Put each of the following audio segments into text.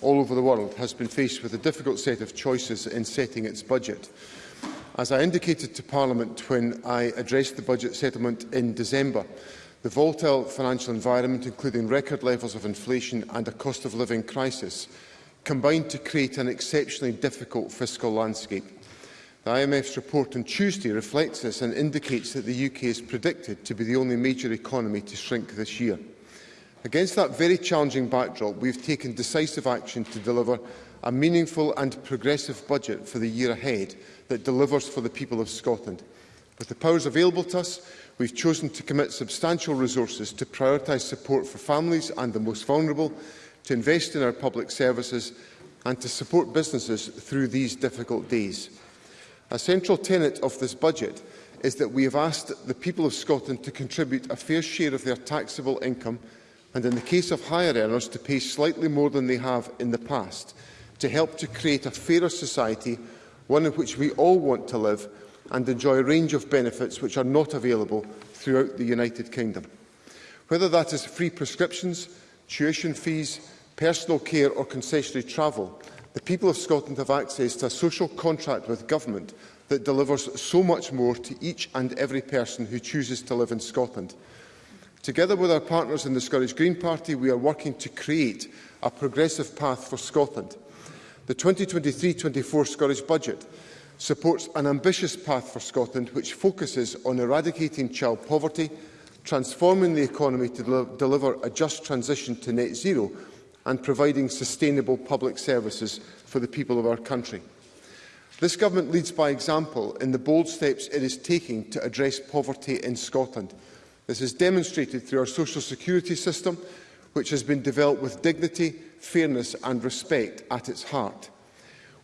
all over the world, has been faced with a difficult set of choices in setting its budget. As I indicated to Parliament when I addressed the budget settlement in December, the volatile financial environment, including record levels of inflation and a cost of living crisis, combined to create an exceptionally difficult fiscal landscape. The IMF's report on Tuesday reflects this and indicates that the UK is predicted to be the only major economy to shrink this year. Against that very challenging backdrop, we have taken decisive action to deliver a meaningful and progressive budget for the year ahead that delivers for the people of Scotland. With the powers available to us, we've chosen to commit substantial resources to prioritise support for families and the most vulnerable, to invest in our public services and to support businesses through these difficult days. A central tenet of this budget is that we have asked the people of Scotland to contribute a fair share of their taxable income and in the case of higher earners to pay slightly more than they have in the past – to help to create a fairer society, one in which we all want to live and enjoy a range of benefits which are not available throughout the United Kingdom. Whether that is free prescriptions, tuition fees, personal care or concessionary travel, the people of Scotland have access to a social contract with government that delivers so much more to each and every person who chooses to live in Scotland. Together with our partners in the Scottish Green Party, we are working to create a progressive path for Scotland. The 2023-24 Scottish Budget supports an ambitious path for Scotland which focuses on eradicating child poverty, transforming the economy to deliver a just transition to net zero and providing sustainable public services for the people of our country. This government leads by example in the bold steps it is taking to address poverty in Scotland. This is demonstrated through our social security system, which has been developed with dignity fairness and respect at its heart.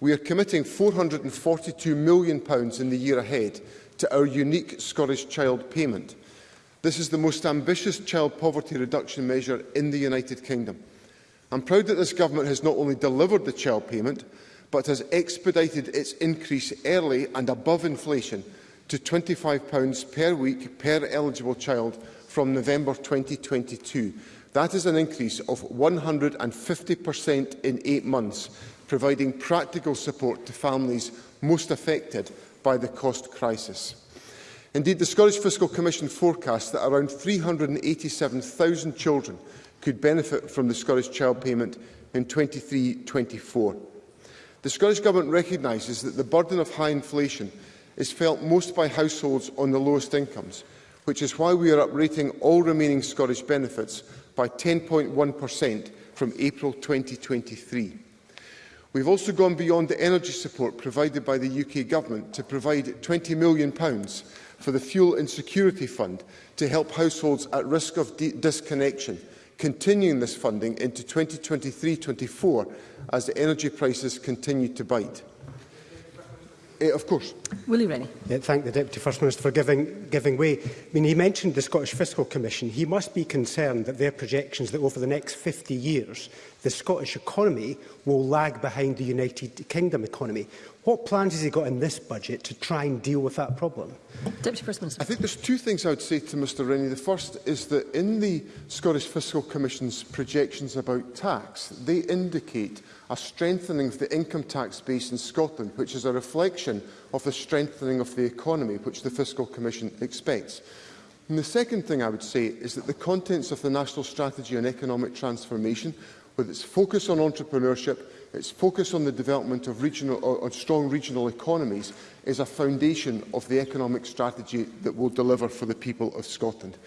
We are committing £442 million in the year ahead to our unique Scottish child payment. This is the most ambitious child poverty reduction measure in the United Kingdom. I'm proud that this government has not only delivered the child payment, but has expedited its increase early and above inflation to £25 per week per eligible child from November 2022, That is an increase of 150% in eight months, providing practical support to families most affected by the cost crisis. Indeed, the Scottish Fiscal Commission forecasts that around 387,000 children could benefit from the Scottish Child Payment in 23-24. The Scottish Government recognises that the burden of high inflation is felt most by households on the lowest incomes, which is why we are uprating all remaining Scottish benefits by 10.1% from April 2023. We've also gone beyond the energy support provided by the UK Government to provide £20 million for the Fuel Insecurity Fund to help households at risk of disconnection, continuing this funding into 2023-24 as the energy prices continue to bite. Uh, of course. Willie Rennie. Yeah, thank the Deputy First Minister for giving, giving way. I mean, he mentioned the Scottish Fiscal Commission. He must be concerned that their projections that over the next 50 years, the Scottish economy will lag behind the United Kingdom economy. What plans has he got in this budget to try and deal with that problem? Deputy First Minister. I think there's two things I would say to Mr Rennie. The first is that in the Scottish Fiscal Commission's projections about tax, they indicate a strengthening of the income tax base in Scotland, which is a reflection of the strengthening of the economy, which the Fiscal Commission expects. And the second thing I would say is that the contents of the National Strategy on Economic Transformation, with its focus on entrepreneurship, its focus on the development of, regional, of strong regional economies, is a foundation of the economic strategy that will deliver for the people of Scotland.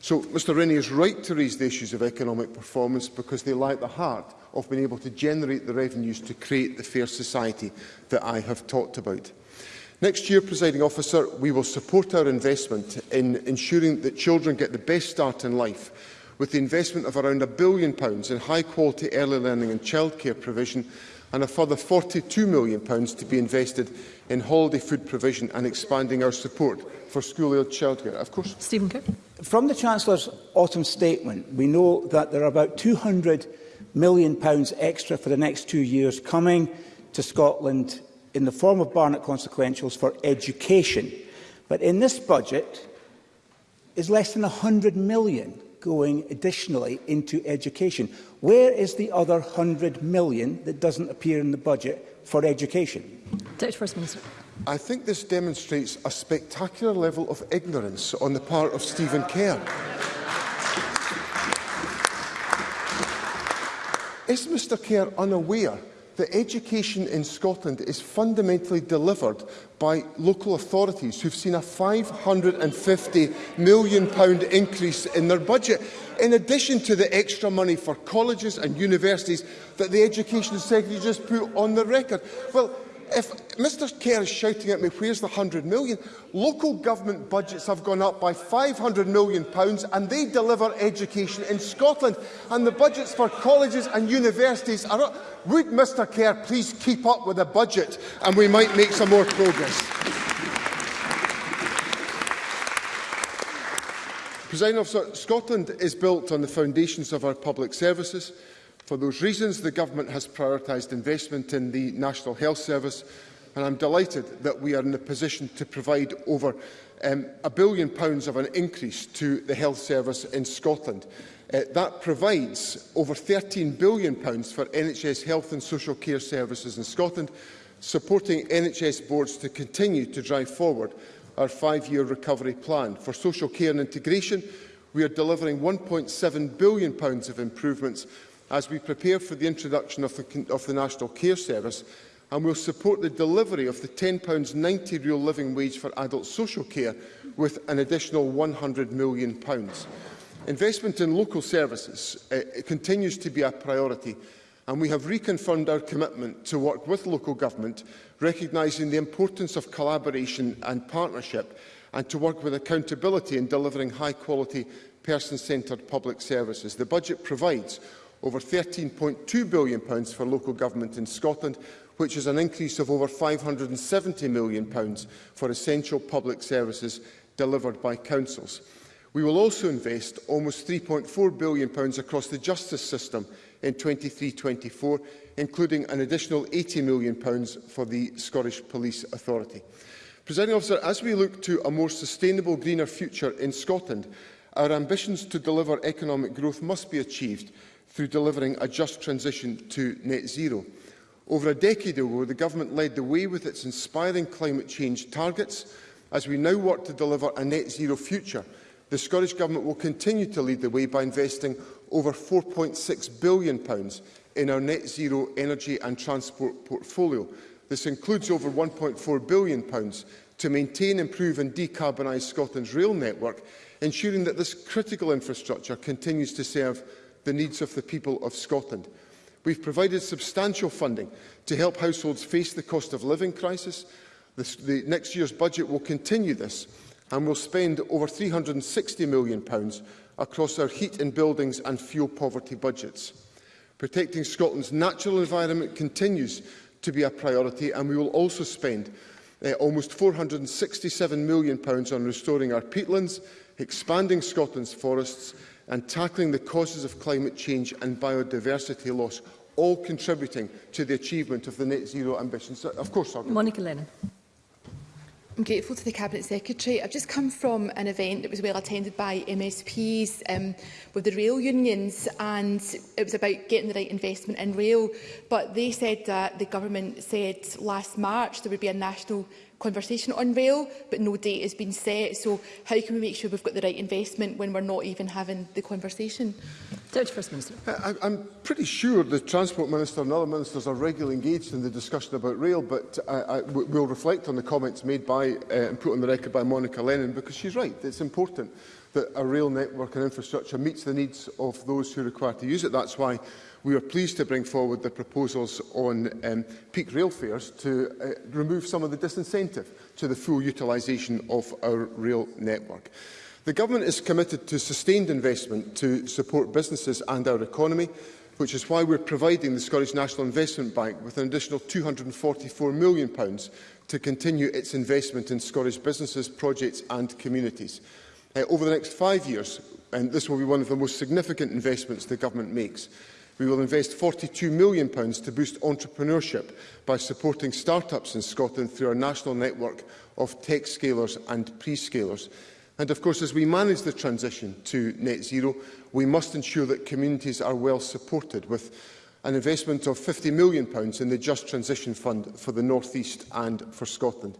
So Mr Rennie is right to raise the issues of economic performance because they lie at the heart of being able to generate the revenues to create the fair society that I have talked about. Next year, presiding officer, we will support our investment in ensuring that children get the best start in life with the investment of around a billion pounds in high quality early learning and childcare provision and a further £42 million pounds to be invested in holiday food provision and expanding our support for school-age childcare. Of course. Stephen Kerr. From the Chancellor's autumn statement, we know that there are about £200 million pounds extra for the next two years coming to Scotland in the form of Barnett consequentials for education. But in this budget is less than 100 million going additionally into education. Where is the other 100 million that doesn't appear in the budget for education? Deputy First Minister. I think this demonstrates a spectacular level of ignorance on the part of Stephen Kerr. Is Mr Kerr unaware that education in Scotland is fundamentally delivered by local authorities who've seen a £550 million pound increase in their budget, in addition to the extra money for colleges and universities that the Education Secretary just put on the record. Well, if Mr Kerr is shouting at me, where's the 100 million? Local government budgets have gone up by 500 million pounds and they deliver education in Scotland. And the budgets for colleges and universities are up. Would Mr Kerr please keep up with the budget and we might make some more progress? President Officer, Scotland is built on the foundations of our public services, For those reasons, the Government has prioritised investment in the National Health Service, and I'm delighted that we are in a position to provide over um, a billion pounds of an increase to the health service in Scotland. Uh, that provides over £13 billion pounds for NHS health and social care services in Scotland, supporting NHS boards to continue to drive forward our five-year recovery plan. For social care and integration, we are delivering £1.7 billion pounds of improvements as we prepare for the introduction of the, of the National Care Service and will support the delivery of the £10.90 real living wage for adult social care with an additional £100 million. Investment in local services uh, continues to be a priority and we have reconfirmed our commitment to work with local government, recognising the importance of collaboration and partnership and to work with accountability in delivering high-quality, person-centred public services. The budget provides over £13.2 billion for local government in Scotland, which is an increase of over £570 million for essential public services delivered by councils. We will also invest almost £3.4 billion across the justice system in 2023 24 including an additional £80 million for the Scottish Police Authority. Presiding officer, as we look to a more sustainable, greener future in Scotland, Our ambitions to deliver economic growth must be achieved through delivering a just transition to net zero. Over a decade ago, the government led the way with its inspiring climate change targets. As we now work to deliver a net zero future, the Scottish Government will continue to lead the way by investing over £4.6 billion in our net zero energy and transport portfolio. This includes over £1.4 billion to maintain, improve and decarbonise Scotland's rail network ensuring that this critical infrastructure continues to serve the needs of the people of Scotland. We've provided substantial funding to help households face the cost of living crisis. This, the next year's budget will continue this and will spend over £360 million pounds across our heat in buildings and fuel poverty budgets. Protecting Scotland's natural environment continues to be a priority and we will also spend uh, almost £467 million pounds on restoring our peatlands, expanding Scotland's forests and tackling the causes of climate change and biodiversity loss, all contributing to the achievement of the net zero ambitions. Of course, Monica Lennon. I'm grateful to the Cabinet Secretary. I've just come from an event that was well attended by MSPs um, with the rail unions and it was about getting the right investment in rail. But they said that the government said last March there would be a national conversation on rail, but no date has been set. So how can we make sure we've got the right investment when we're not even having the conversation? Deputy First Minister. I, I'm pretty sure the Transport Minister and other ministers are regularly engaged in the discussion about rail, but I, I, we'll reflect on the comments made by uh, and put on the record by Monica Lennon, because she's right, it's important that a rail network and infrastructure meets the needs of those who require to use it. That's why we are pleased to bring forward the proposals on um, peak rail fares to uh, remove some of the disincentive to the full utilisation of our rail network. The Government is committed to sustained investment to support businesses and our economy, which is why we're providing the Scottish National Investment Bank with an additional £244 million pounds to continue its investment in Scottish businesses, projects and communities. Uh, over the next five years, and this will be one of the most significant investments the Government makes, We will invest £42 million to boost entrepreneurship by supporting start-ups in Scotland through our national network of tech scalers and pre-scalers. And of course, as we manage the transition to net zero, we must ensure that communities are well supported with an investment of £50 million in the Just Transition Fund for the North East and for Scotland.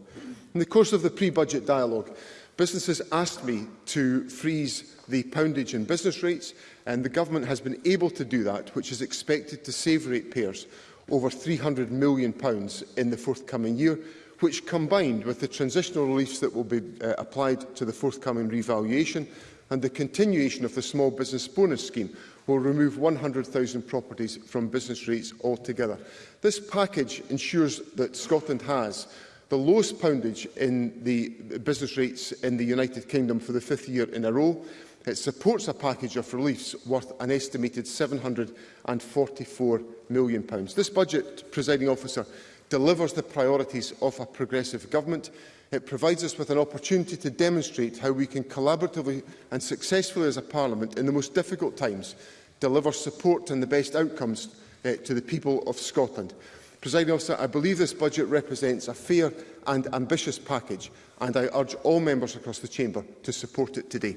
In the course of the pre-budget dialogue, businesses asked me to freeze the poundage and business rates, and the government has been able to do that, which is expected to save ratepayers over £300 million pounds in the forthcoming year, which combined with the transitional reliefs that will be uh, applied to the forthcoming revaluation and the continuation of the small business bonus scheme will remove 100,000 properties from business rates altogether. This package ensures that Scotland has the lowest poundage in the business rates in the United Kingdom for the fifth year in a row, It supports a package of reliefs worth an estimated £744 million. This budget, presiding officer, delivers the priorities of a progressive government. It provides us with an opportunity to demonstrate how we can collaboratively and successfully as a parliament in the most difficult times deliver support and the best outcomes uh, to the people of Scotland. Presiding officer, I believe this budget represents a fair and ambitious package and I urge all members across the chamber to support it today.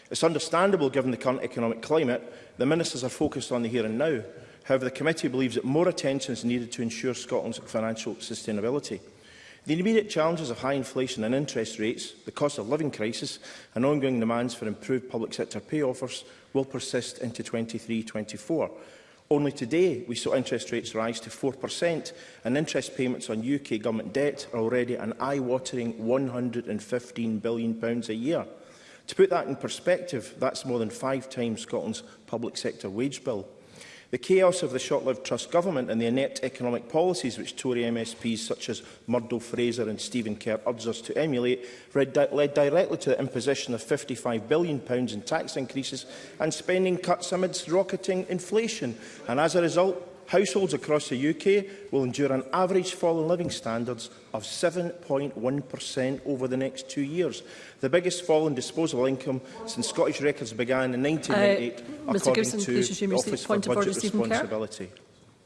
It's understandable given the current economic climate, the Ministers are focused on the here and now, However, the committee believes that more attention is needed to ensure Scotland's financial sustainability. The immediate challenges of high inflation and interest rates, the cost of living crisis and ongoing demands for improved public sector pay offers will persist into 23-24. Only today we saw interest rates rise to 4% and interest payments on UK government debt are already an eye-watering £115 billion a year. To put that in perspective, that's more than five times Scotland's public sector wage bill. The chaos of the short-lived Trust government and the inept economic policies which Tory MSPs such as Murdo Fraser and Stephen Kerr urged us to emulate led directly to the imposition of £55 billion in tax increases and spending cuts amidst rocketing inflation. And as a result, households across the UK will endure an average fall in living standards of 7.1% over the next two years, the biggest fall in disposable income since Scottish records began in 1998, uh, according Gibson, to the Office for Budget Responsibility.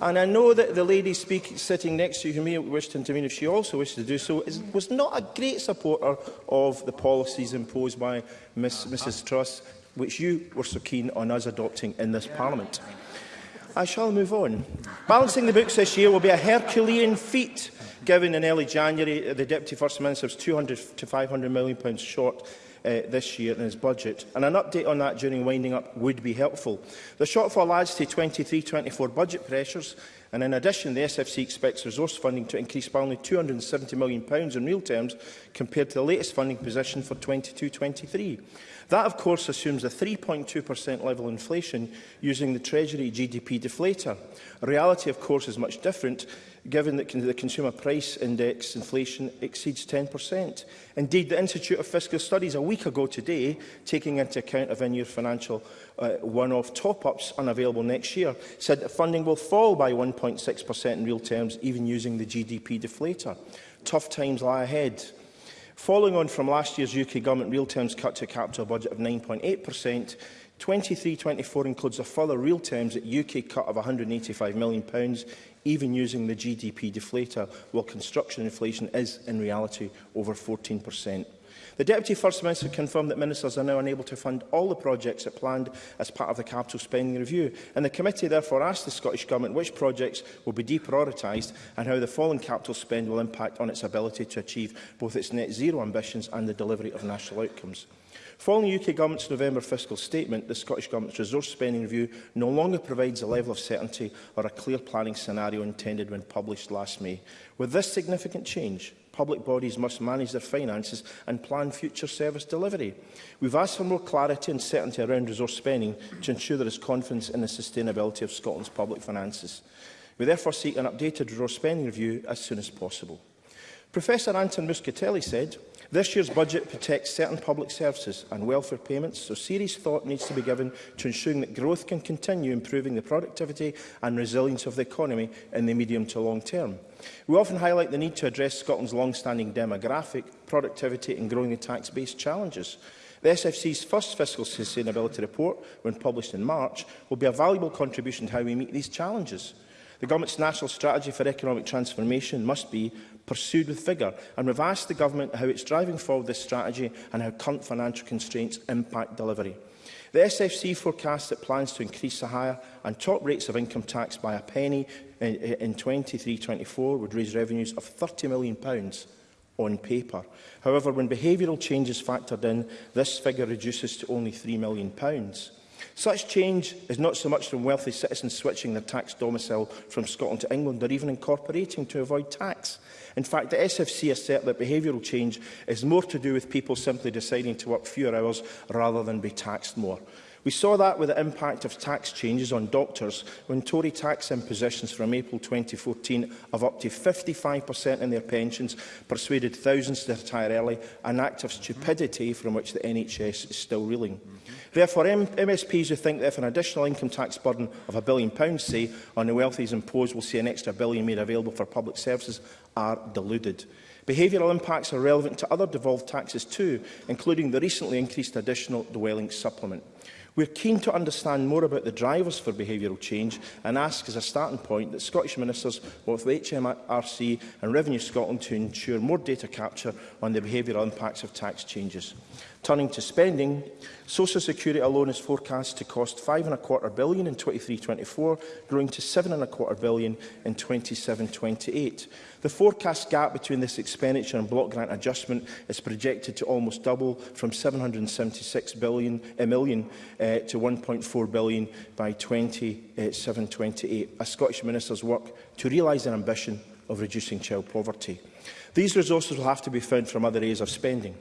And I know that the lady speak, sitting next to you, who may wish to intervene if she also wishes to do so, is, was not a great supporter of the policies imposed by Miss, Mrs Truss, which you were so keen on us adopting in this Parliament. I shall move on. Balancing the books this year will be a Herculean feat Given in early January, uh, the Deputy First Minister was 200 to 500 million pounds short uh, this year in his budget, and an update on that during winding up would be helpful. The shortfall adds to 23-24 budget pressures, and in addition, the SFC expects resource funding to increase by only £270 million pounds in real terms compared to the latest funding position for 22-23. That, of course, assumes a 3.2% level inflation using the Treasury GDP deflator. reality, of course, is much different given that the Consumer Price Index inflation exceeds 10%. Indeed, the Institute of Fiscal Studies a week ago today, taking into account of in-year financial uh, one-off top-ups unavailable next year, said that funding will fall by 1.6% in real terms, even using the GDP deflator. Tough times lie ahead. Following on from last year's UK government real terms cut to capital budget of 9.8%, 23-24 includes a further real terms at UK cut of £185 million even using the GDP deflator, while construction inflation is, in reality, over 14%. The Deputy First Minister confirmed that ministers are now unable to fund all the projects that planned as part of the capital spending review, and the committee therefore asked the Scottish Government which projects will be deprioritised and how the fallen capital spend will impact on its ability to achieve both its net zero ambitions and the delivery of national outcomes. Following the UK Government's November fiscal statement, the Scottish Government's resource spending review no longer provides a level of certainty or a clear planning scenario intended when published last May. With this significant change, public bodies must manage their finances and plan future service delivery. We've asked for more clarity and certainty around resource spending to ensure there is confidence in the sustainability of Scotland's public finances. We therefore seek an updated resource spending review as soon as possible. Professor Anton Muscatelli said, this year's budget protects certain public services and welfare payments, so serious thought needs to be given to ensuring that growth can continue improving the productivity and resilience of the economy in the medium to long term. We often highlight the need to address Scotland's long-standing demographic, productivity and growing the tax base challenges. The SFC's first fiscal sustainability report, when published in March, will be a valuable contribution to how we meet these challenges. The Government's national strategy for economic transformation must be pursued with vigour, and we've asked the Government how it's driving forward this strategy and how current financial constraints impact delivery. The SFC forecasts that plans to increase the higher and top rates of income tax by a penny in 23-24 would raise revenues of £30 million pounds on paper. However, when behavioural change is factored in, this figure reduces to only £3 million. Pounds. Such change is not so much from wealthy citizens switching their tax domicile from Scotland to England or even incorporating to avoid tax. In fact, the SFC said that behavioural change is more to do with people simply deciding to work fewer hours rather than be taxed more. We saw that with the impact of tax changes on doctors when Tory tax impositions from April 2014 of up to 55% in their pensions persuaded thousands to retire early, an act of stupidity from which the NHS is still reeling. Mm -hmm. Therefore, M MSPs who think that if an additional income tax burden of a billion pounds, say, on the wealthy is imposed, we'll see an extra billion made available for public services are deluded. Behavioural impacts are relevant to other devolved taxes too, including the recently increased additional dwelling supplement. We're keen to understand more about the drivers for behavioural change and ask as a starting point that Scottish Ministers both the HMRC and Revenue Scotland to ensure more data capture on the behavioural impacts of tax changes. Turning to spending, Social Security alone is forecast to cost five and a quarter billion in 23-24, growing to seven and a quarter billion in 27-28. The forecast gap between this expenditure and block grant adjustment is projected to almost double from 776 billion, uh, million uh, to 1.4 billion by 27-28, as Scottish ministers work to realise an ambition of reducing child poverty. These resources will have to be found from other areas of spending.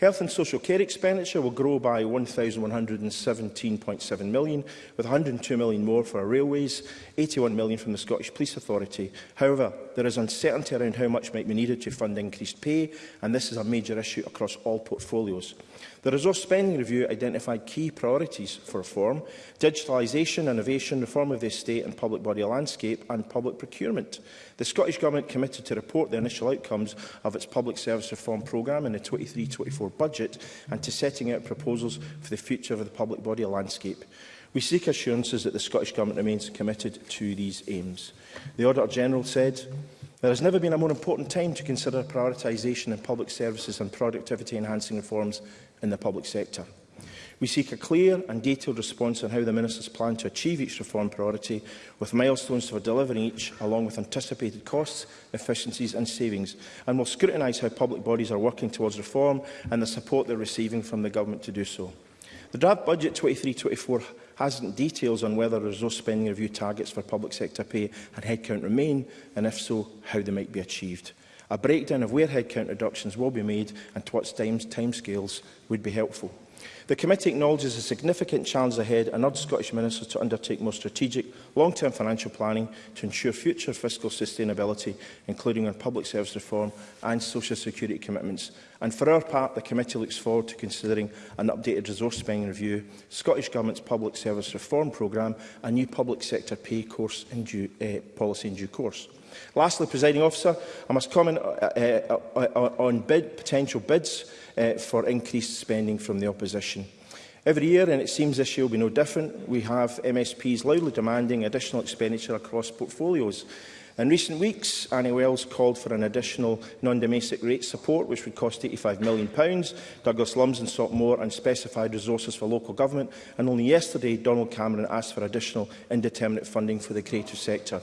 Health and social care expenditure will grow by £1,117.7 million, with £102 million more for our railways, £81 million from the Scottish Police Authority. However, there is uncertainty around how much might be needed to fund increased pay, and this is a major issue across all portfolios. The resource spending review identified key priorities for reform, digitalisation, innovation, reform of the estate and public body landscape and public procurement. The Scottish Government committed to report the initial outcomes of its public service reform programme in the 23-24 budget and to setting out proposals for the future of the public body landscape. We seek assurances that the Scottish Government remains committed to these aims. The Auditor-General said, There has never been a more important time to consider prioritisation in public services and productivity-enhancing reforms in the public sector. We seek a clear and detailed response on how the Minister's plan to achieve each reform priority, with milestones for delivering each, along with anticipated costs, efficiencies and savings, and will scrutinise how public bodies are working towards reform and the support they're receiving from the Government to do so. The draft budget 23-24 hasn't details on whether resource spending review targets for public sector pay and headcount remain, and if so, how they might be achieved. A breakdown of where headcount reductions will be made and to what time, timescales would be helpful. The committee acknowledges the significant challenges ahead and urges Scottish ministers to undertake more strategic, long-term financial planning to ensure future fiscal sustainability, including on public service reform and social security commitments. And for our part, the committee looks forward to considering an updated resource spending review, Scottish Government's public service reform programme, and new public sector pay course in due, uh, policy in due course. Lastly, presiding officer, I must comment uh, uh, uh, on bid, potential bids uh, for increased spending from the opposition. Every year, and it seems this year will be no different, we have MSPs loudly demanding additional expenditure across portfolios. In recent weeks, Annie Wells called for an additional non-domestic rate support, which would cost £85 million. Douglas Lumsden sought more unspecified resources for local government. And only yesterday, Donald Cameron asked for additional indeterminate funding for the creative sector.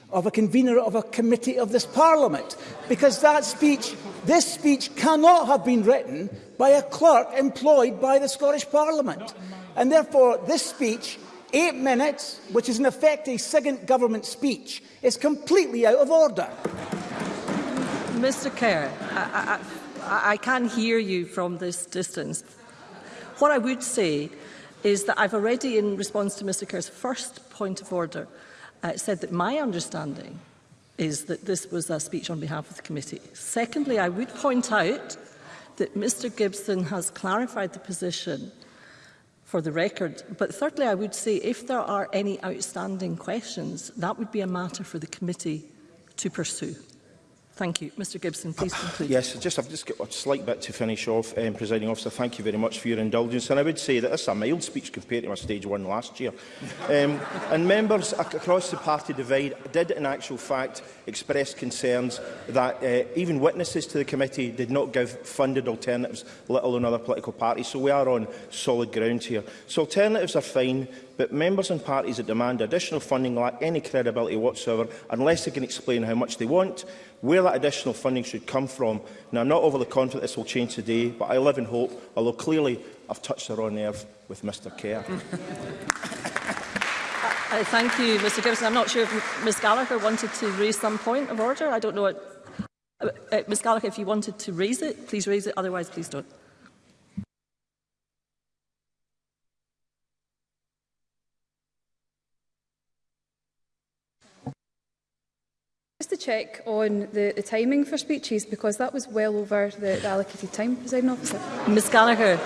of a convener of a committee of this parliament because that speech this speech cannot have been written by a clerk employed by the Scottish parliament and therefore this speech Eight minutes, which is in effect a second government speech, is completely out of order. Mr Kerr, I, I, I can hear you from this distance. What I would say is that I've already, in response to Mr Kerr's first point of order, uh, said that my understanding is that this was a speech on behalf of the committee. Secondly, I would point out that Mr Gibson has clarified the position for the record. But thirdly, I would say if there are any outstanding questions, that would be a matter for the committee to pursue. Thank you. Mr Gibson, please conclude. Yes, just, I've just got a slight bit to finish off, um, presiding officer. Thank you very much for your indulgence. And I would say that this is a mild speech compared to my stage one last year. Um, and members across the party divide did in actual fact express concerns that uh, even witnesses to the committee did not give funded alternatives, let alone other political parties. So we are on solid ground here. So alternatives are fine but members and parties that demand additional funding lack any credibility whatsoever unless they can explain how much they want, where that additional funding should come from. Now, I'm not overly confident this will change today, but I live in hope, although clearly I've touched the wrong nerve with Mr Kerr. I uh, thank you, Mr Gibson. I'm not sure if Ms Gallagher wanted to raise some point of order. I don't know. What, uh, uh, Ms Gallagher, if you wanted to raise it, please raise it. Otherwise, please don't. just to check on the, the timing for speeches, because that was well over the, the allocated time, President Officer. Ms Gallagher,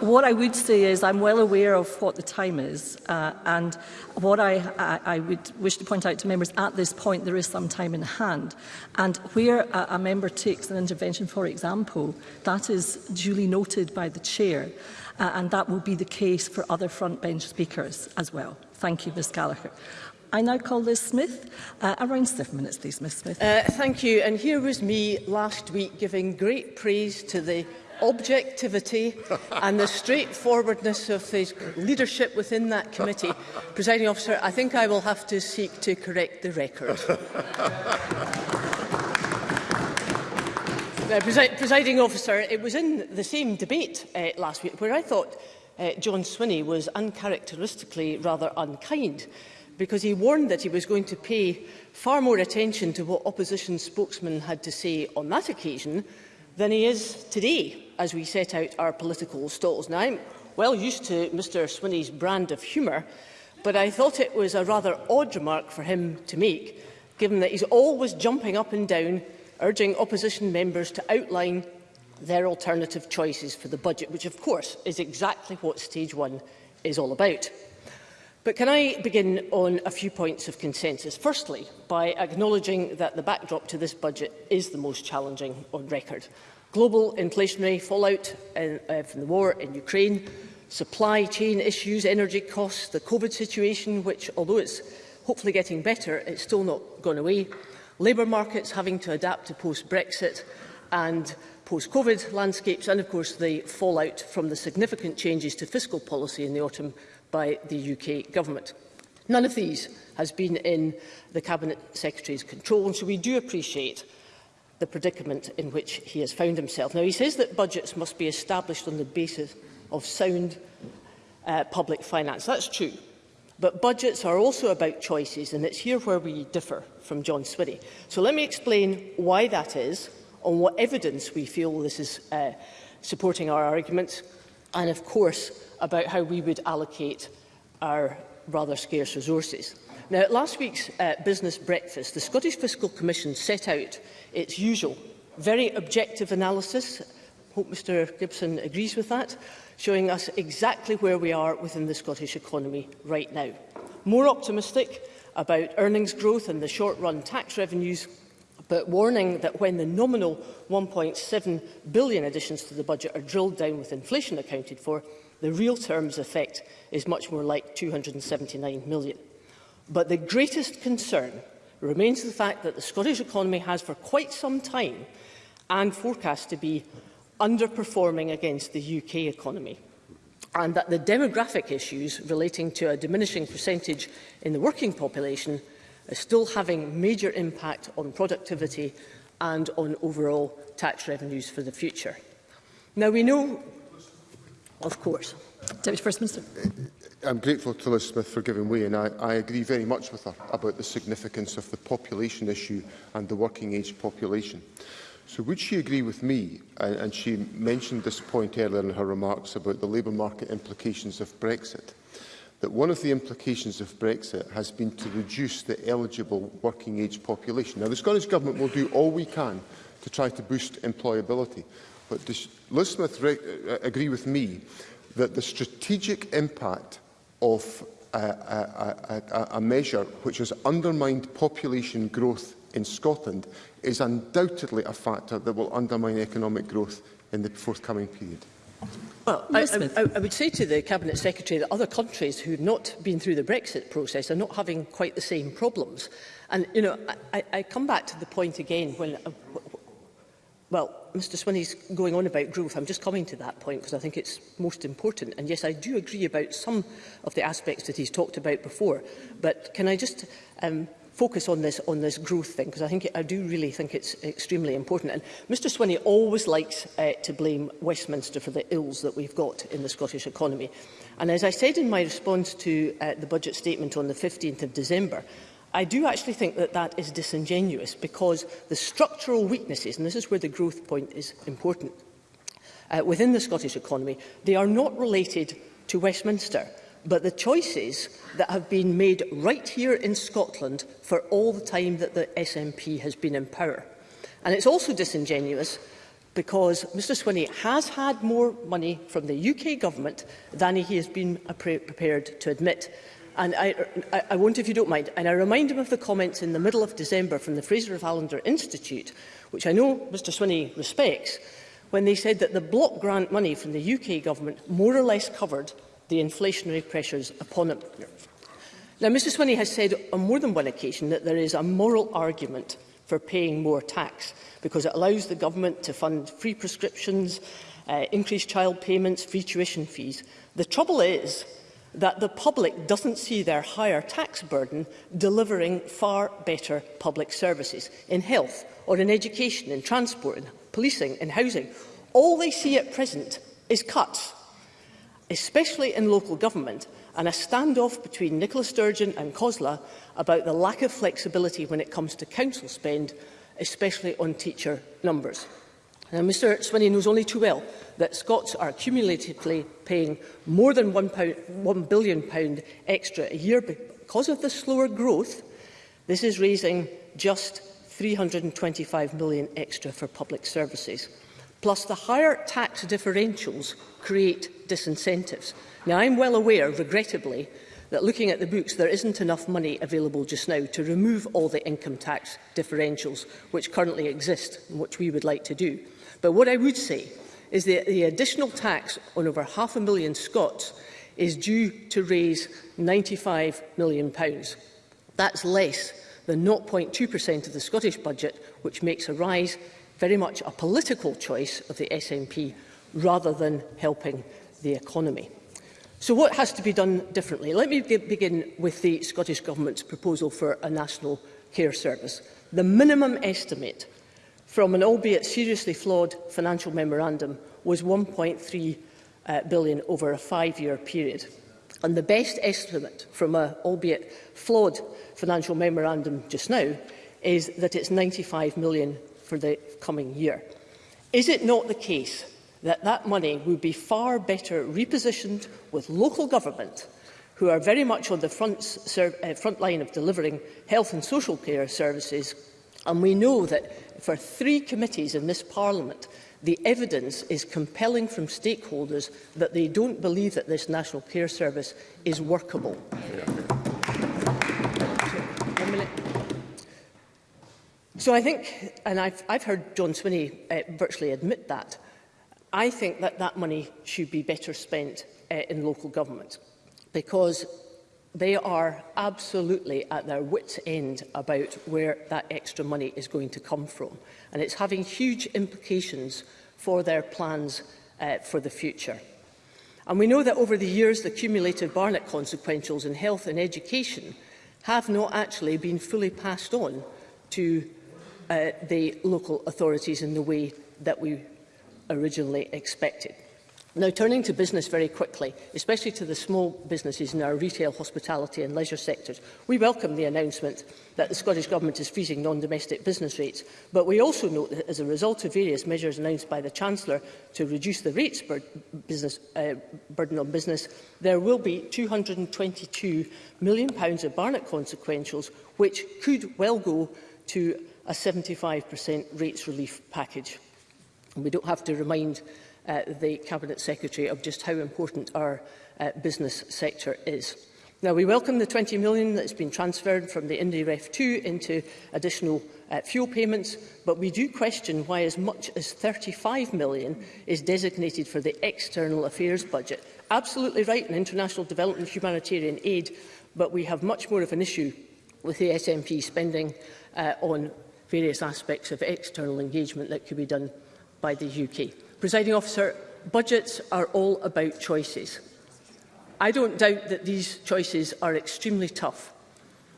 what I would say is I'm well aware of what the time is, uh, and what I, I, I would wish to point out to members, at this point there is some time in hand, and where a, a member takes an intervention, for example, that is duly noted by the Chair, uh, and that will be the case for other front bench speakers as well. Thank you, Ms Gallagher. I now call Liz Smith. Uh, around seven minutes, please, Ms Smith. Uh, thank you. And here was me last week giving great praise to the objectivity and the straightforwardness of his leadership within that committee. Presiding officer, I think I will have to seek to correct the record. uh, presi presiding officer, it was in the same debate uh, last week where I thought uh, John Swinney was uncharacteristically rather unkind because he warned that he was going to pay far more attention to what opposition spokesmen had to say on that occasion than he is today as we set out our political stalls. Now, I'm well used to Mr Swinney's brand of humour, but I thought it was a rather odd remark for him to make, given that he's always jumping up and down, urging opposition members to outline their alternative choices for the budget, which of course is exactly what stage one is all about. But can I begin on a few points of consensus? Firstly, by acknowledging that the backdrop to this budget is the most challenging on record. Global inflationary fallout in, uh, uh, from the war in Ukraine, supply chain issues, energy costs, the COVID situation, which, although it's hopefully getting better, it's still not gone away, labour markets having to adapt to post-Brexit and post-COVID landscapes, and of course the fallout from the significant changes to fiscal policy in the autumn by the UK Government. None of these has been in the Cabinet Secretary's control, and so we do appreciate the predicament in which he has found himself. Now, he says that budgets must be established on the basis of sound uh, public finance. That's true. But budgets are also about choices, and it's here where we differ from John Swinney. So let me explain why that is, on what evidence we feel this is uh, supporting our arguments, and of course, about how we would allocate our rather scarce resources. Now, at last week's uh, business breakfast, the Scottish Fiscal Commission set out its usual, very objective analysis. hope Mr Gibson agrees with that, showing us exactly where we are within the Scottish economy right now. More optimistic about earnings growth and the short-run tax revenues, but warning that when the nominal 1.7 billion additions to the budget are drilled down with inflation accounted for, the real terms effect is much more like 279 million. But the greatest concern remains the fact that the Scottish economy has for quite some time and forecast to be underperforming against the UK economy and that the demographic issues relating to a diminishing percentage in the working population is still having major impact on productivity and on overall tax revenues for the future. Now, we know of course. Deputy First Minister. Uh, I'm grateful to Liz Smith for giving way and I, I agree very much with her about the significance of the population issue and the working age population. So would she agree with me, and, and she mentioned this point earlier in her remarks about the labour market implications of Brexit, that one of the implications of Brexit has been to reduce the eligible working age population. Now, the Scottish Government will do all we can to try to boost employability, But does Liz Smith uh, uh, agree with me that the strategic impact of a, a, a, a measure which has undermined population growth in Scotland is undoubtedly a factor that will undermine economic growth in the forthcoming period? Well, I, I, I would say to the Cabinet Secretary that other countries who have not been through the Brexit process are not having quite the same problems. And, you know, I, I come back to the point again when, uh, Well, Mr Swinney's going on about growth. I'm just coming to that point because I think it's most important. And yes, I do agree about some of the aspects that he's talked about before. But can I just um, focus on this on this growth thing because I think I do really think it's extremely important and Mr Swinney always likes uh, to blame Westminster for the ills that we've got in the Scottish economy and as I said in my response to uh, the budget statement on the 15th of December I do actually think that that is disingenuous because the structural weaknesses, and this is where the growth point is important, uh, within the Scottish economy, they are not related to Westminster, but the choices that have been made right here in Scotland for all the time that the SNP has been in power. And it's also disingenuous because Mr Swinney has had more money from the UK government than he has been prepared to admit. And I, I, I won't if you don't mind. And I remind him of the comments in the middle of December from the Fraser of Allender Institute, which I know Mr Swinney respects, when they said that the block grant money from the UK government more or less covered the inflationary pressures upon it. Now, Mr Swinney has said on more than one occasion that there is a moral argument for paying more tax because it allows the government to fund free prescriptions, uh, increased child payments, free tuition fees. The trouble is that the public doesn't see their higher tax burden delivering far better public services in health or in education, in transport, in policing, in housing. All they see at present is cuts, especially in local government, and a standoff between Nicola Sturgeon and COSLA about the lack of flexibility when it comes to council spend, especially on teacher numbers. Now, Mr Swinney knows only too well that Scots are cumulatively paying more than £1, £1 billion extra a year because of the slower growth. This is raising just £325 million extra for public services. Plus, the higher tax differentials create disincentives. Now, I'm well aware, regrettably, that looking at the books, there isn't enough money available just now to remove all the income tax differentials which currently exist and which we would like to do. But what I would say is that the additional tax on over half a million Scots is due to raise £95 million. Pounds. That's less than 0.2% of the Scottish budget, which makes a rise very much a political choice of the SNP rather than helping the economy. So what has to be done differently? Let me begin with the Scottish Government's proposal for a national care service. The minimum estimate from an albeit seriously flawed financial memorandum was 1.3 uh, billion over a five-year period. And the best estimate from an albeit flawed financial memorandum just now is that it's 95 million for the coming year. Is it not the case that that money would be far better repositioned with local government who are very much on the front, uh, front line of delivering health and social care services And we know that for three committees in this Parliament, the evidence is compelling from stakeholders that they don't believe that this National Care Service is workable. Yeah. So I think, and I've, I've heard John Swinney uh, virtually admit that, I think that that money should be better spent uh, in local government because they are absolutely at their wits' end about where that extra money is going to come from. And it's having huge implications for their plans uh, for the future. And we know that over the years, the cumulative Barnett consequentials in health and education have not actually been fully passed on to uh, the local authorities in the way that we originally expected. Now, turning to business very quickly, especially to the small businesses in our retail, hospitality and leisure sectors, we welcome the announcement that the Scottish Government is freezing non-domestic business rates, but we also note that as a result of various measures announced by the Chancellor to reduce the rates bur business, uh, burden on business, there will be £222 million of Barnett consequentials, which could well go to a 75% rates relief package. And we don't have to remind uh, the Cabinet Secretary of just how important our uh, business sector is. Now, we welcome the 20 million that has been transferred from the IndyRef 2 into additional uh, fuel payments, but we do question why as much as 35 million is designated for the external affairs budget. Absolutely right in international development humanitarian aid, but we have much more of an issue with the SNP spending uh, on various aspects of external engagement that could be done by the UK. Presiding officer, budgets are all about choices. I don't doubt that these choices are extremely tough,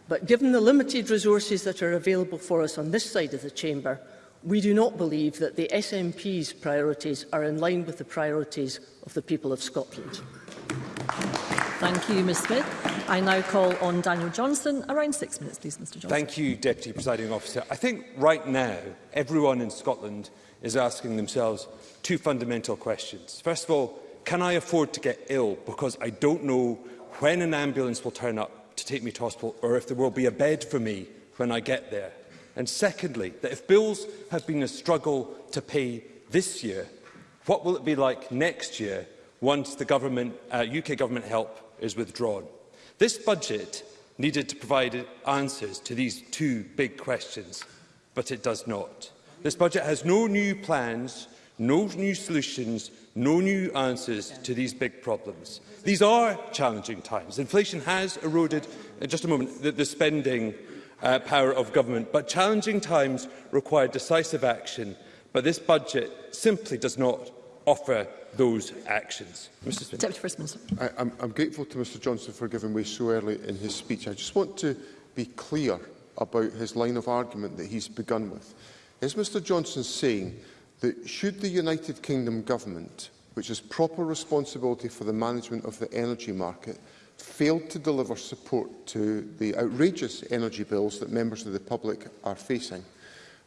but given the limited resources that are available for us on this side of the chamber, we do not believe that the SNP's priorities are in line with the priorities of the people of Scotland. Thank you, Ms Smith. I now call on Daniel Johnson. Around six minutes, please, Mr Johnson. Thank you, Deputy Presiding Officer. I think right now everyone in Scotland is asking themselves two fundamental questions. First of all, can I afford to get ill because I don't know when an ambulance will turn up to take me to hospital or if there will be a bed for me when I get there? And secondly, that if bills have been a struggle to pay this year, what will it be like next year once the government, uh, UK government help is withdrawn? This budget needed to provide answers to these two big questions, but it does not. This budget has no new plans, no new solutions, no new answers to these big problems. These are challenging times. Inflation has eroded, in uh, just a moment, the, the spending uh, power of government. But challenging times require decisive action, but this budget simply does not offer those actions. Mr Deputy First Minister. I, I'm, I'm grateful to Mr Johnson for giving way so early in his speech. I just want to be clear about his line of argument that he's begun with. Is Mr Johnson saying that should the United Kingdom government, which has proper responsibility for the management of the energy market, failed to deliver support to the outrageous energy bills that members of the public are facing,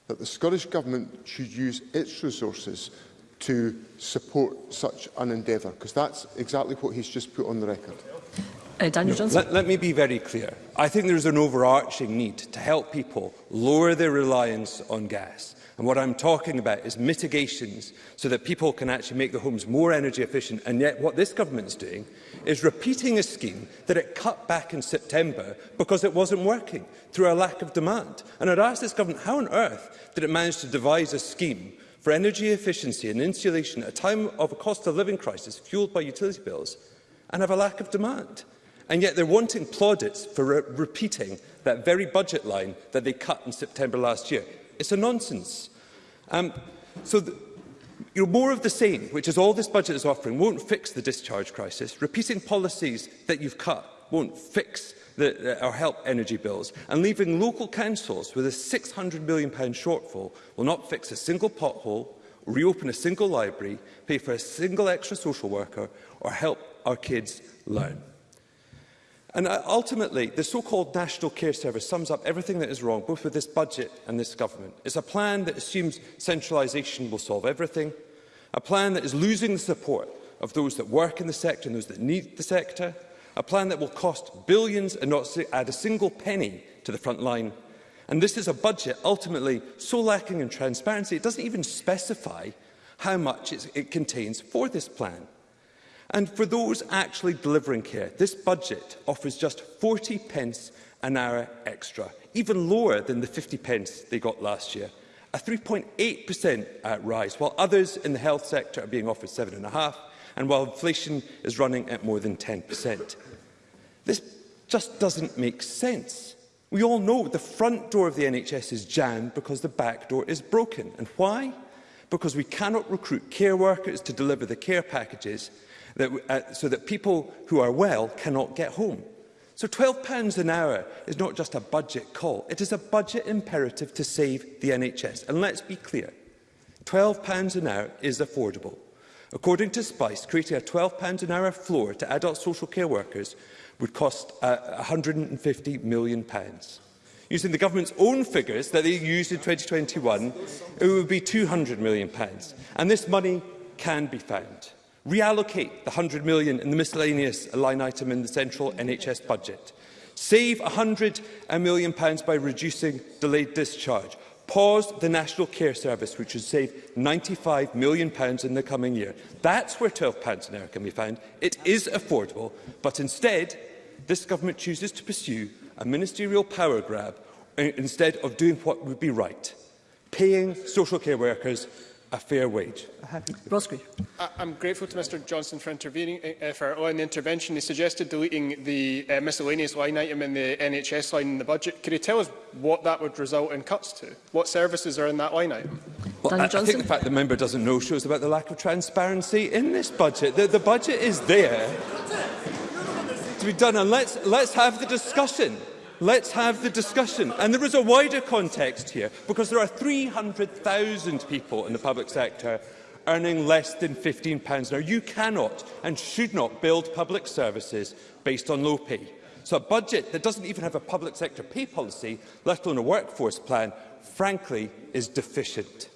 that the Scottish Government should use its resources to support such an endeavour? Because that's exactly what he's just put on the record. Uh, Daniel no, Johnson. Let, let me be very clear. I think there's an overarching need to help people lower their reliance on gas. And what I'm talking about is mitigations so that people can actually make their homes more energy efficient. And yet what this government's doing is repeating a scheme that it cut back in September because it wasn't working through a lack of demand. And I'd ask this government, how on earth did it manage to devise a scheme for energy efficiency and insulation at a time of a cost of living crisis fuelled by utility bills and have a lack of demand? And yet they're wanting plaudits for re repeating that very budget line that they cut in September last year. It's a nonsense. Um, so the, you know, more of the same, which is all this budget is offering, won't fix the discharge crisis. Repeating policies that you've cut won't fix the, uh, or help energy bills. And leaving local councils with a £600 million shortfall will not fix a single pothole, reopen a single library, pay for a single extra social worker or help our kids learn. And uh, ultimately, the so-called National Care Service sums up everything that is wrong, both with this budget and this government. It's a plan that assumes centralisation will solve everything, a plan that is losing the support of those that work in the sector and those that need the sector, a plan that will cost billions and not add a single penny to the front line. And this is a budget ultimately so lacking in transparency, it doesn't even specify how much it contains for this plan. And for those actually delivering care, this budget offers just 40 pence an hour extra, even lower than the 50 pence they got last year. A 3.8% rise, while others in the health sector are being offered 7.5%, and while inflation is running at more than 10%. This just doesn't make sense. We all know the front door of the NHS is jammed because the back door is broken. And why? Because we cannot recruit care workers to deliver the care packages that, uh, so that people who are well cannot get home. So £12 an hour is not just a budget call, it is a budget imperative to save the NHS. And let's be clear, £12 an hour is affordable. According to Spice, creating a £12 an hour floor to adult social care workers would cost uh, £150 million. Using the government's own figures that they used in 2021, it would be £200 million. And this money can be found. Reallocate the 100 million in the miscellaneous line item in the central NHS budget. Save £100 million pounds by reducing delayed discharge. Pause the National Care Service, which would save £95 million pounds in the coming year. That's where £12 an hour can be found. It is affordable, but instead, this government chooses to pursue a ministerial power grab uh, instead of doing what would be right, paying social care workers a fair wage. Brosky. I'm grateful to Mr Johnson for intervening uh, for allowing the intervention. He suggested deleting the uh, miscellaneous line item in the NHS line in the budget. Could you tell us what that would result in cuts to? What services are in that line item? Well, I, I, think the fact the member doesn't know shows about the lack of transparency in this budget. The, the budget is there to be done, and let's, let's have the discussion. Let's have the discussion. And there is a wider context here, because there are 300,000 people in the public sector earning less than £15 an hour. You cannot and should not build public services based on low pay. So a budget that doesn't even have a public sector pay policy, let alone a workforce plan, frankly, is deficient.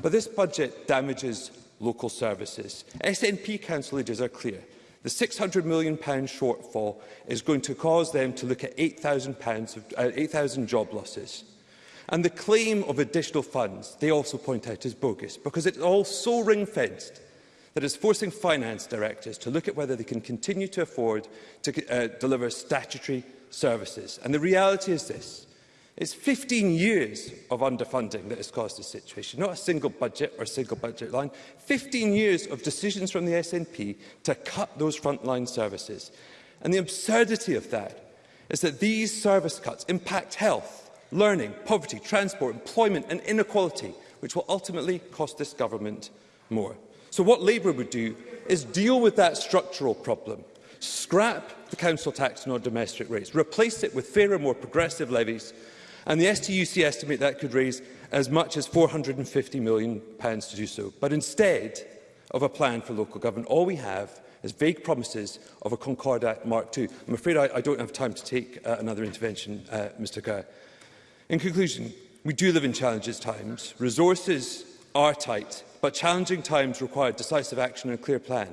But this budget damages local services. SNP council leaders are clear. The £600 million shortfall is going to cause them to look at 8,000 uh, 8, job losses. And the claim of additional funds, they also point out, is bogus, because it's all so ring-fenced that is forcing finance directors to look at whether they can continue to afford to uh, deliver statutory services. And the reality is this. It's 15 years of underfunding that has caused this situation, not a single budget or single budget line. 15 years of decisions from the SNP to cut those frontline services. And the absurdity of that is that these service cuts impact health, learning, poverty, transport, employment and inequality, which will ultimately cost this government more. So what Labour would do is deal with that structural problem scrap the council tax on our domestic rates, replace it with fairer, more progressive levies and the STUC estimate that could raise as much as £450 million to do so. But instead of a plan for local government, all we have is vague promises of a Concordat Mark II. I'm afraid I, I don't have time to take uh, another intervention, uh, Mr Kerr. In conclusion, we do live in challenges times. Resources are tight, but challenging times require decisive action and a clear plan.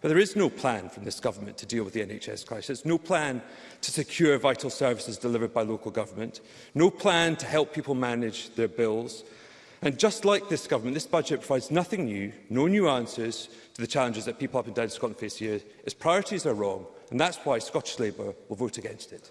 But there is no plan from this government to deal with the NHS crisis, no plan to secure vital services delivered by local government, no plan to help people manage their bills. And just like this government, this budget provides nothing new, no new answers to the challenges that people up and down Scotland face here. Its priorities are wrong, and that's why Scottish Labour will vote against it.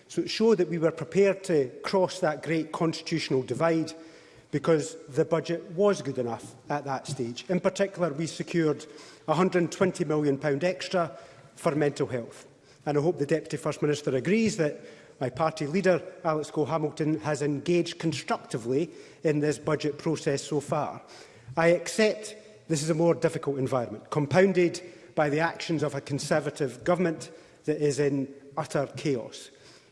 so it showed that we were prepared to cross that great constitutional divide because the budget was good enough at that stage. In particular, we secured £120 million extra for mental health. And I hope the Deputy First Minister agrees that My party leader, Alex Cole-Hamilton, has engaged constructively in this budget process so far. I accept this is a more difficult environment, compounded by the actions of a Conservative government that is in utter chaos.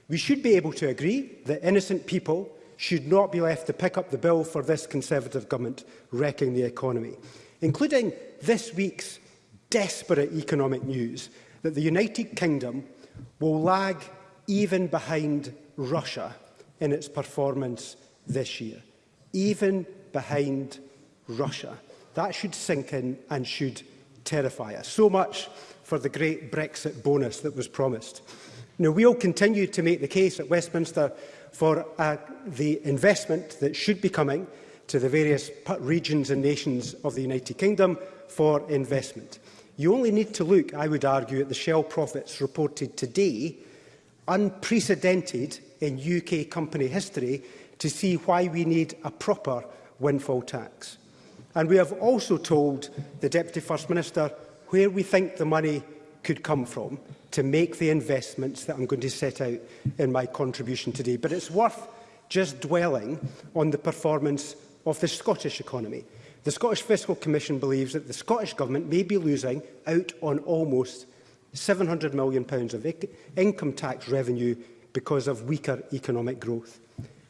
We should be able to agree that innocent people should not be left to pick up the bill for this Conservative government wrecking the economy, including this week's desperate economic news that the United Kingdom will lag even behind Russia in its performance this year. Even behind Russia. That should sink in and should terrify us. So much for the great Brexit bonus that was promised. Now, we'll continue to make the case at Westminster for uh, the investment that should be coming to the various regions and nations of the United Kingdom for investment. You only need to look, I would argue, at the Shell profits reported today unprecedented in UK company history to see why we need a proper windfall tax. And we have also told the Deputy First Minister where we think the money could come from to make the investments that I'm going to set out in my contribution today. But it's worth just dwelling on the performance of the Scottish economy. The Scottish Fiscal Commission believes that the Scottish Government may be losing out on almost £700 million pounds of income tax revenue because of weaker economic growth.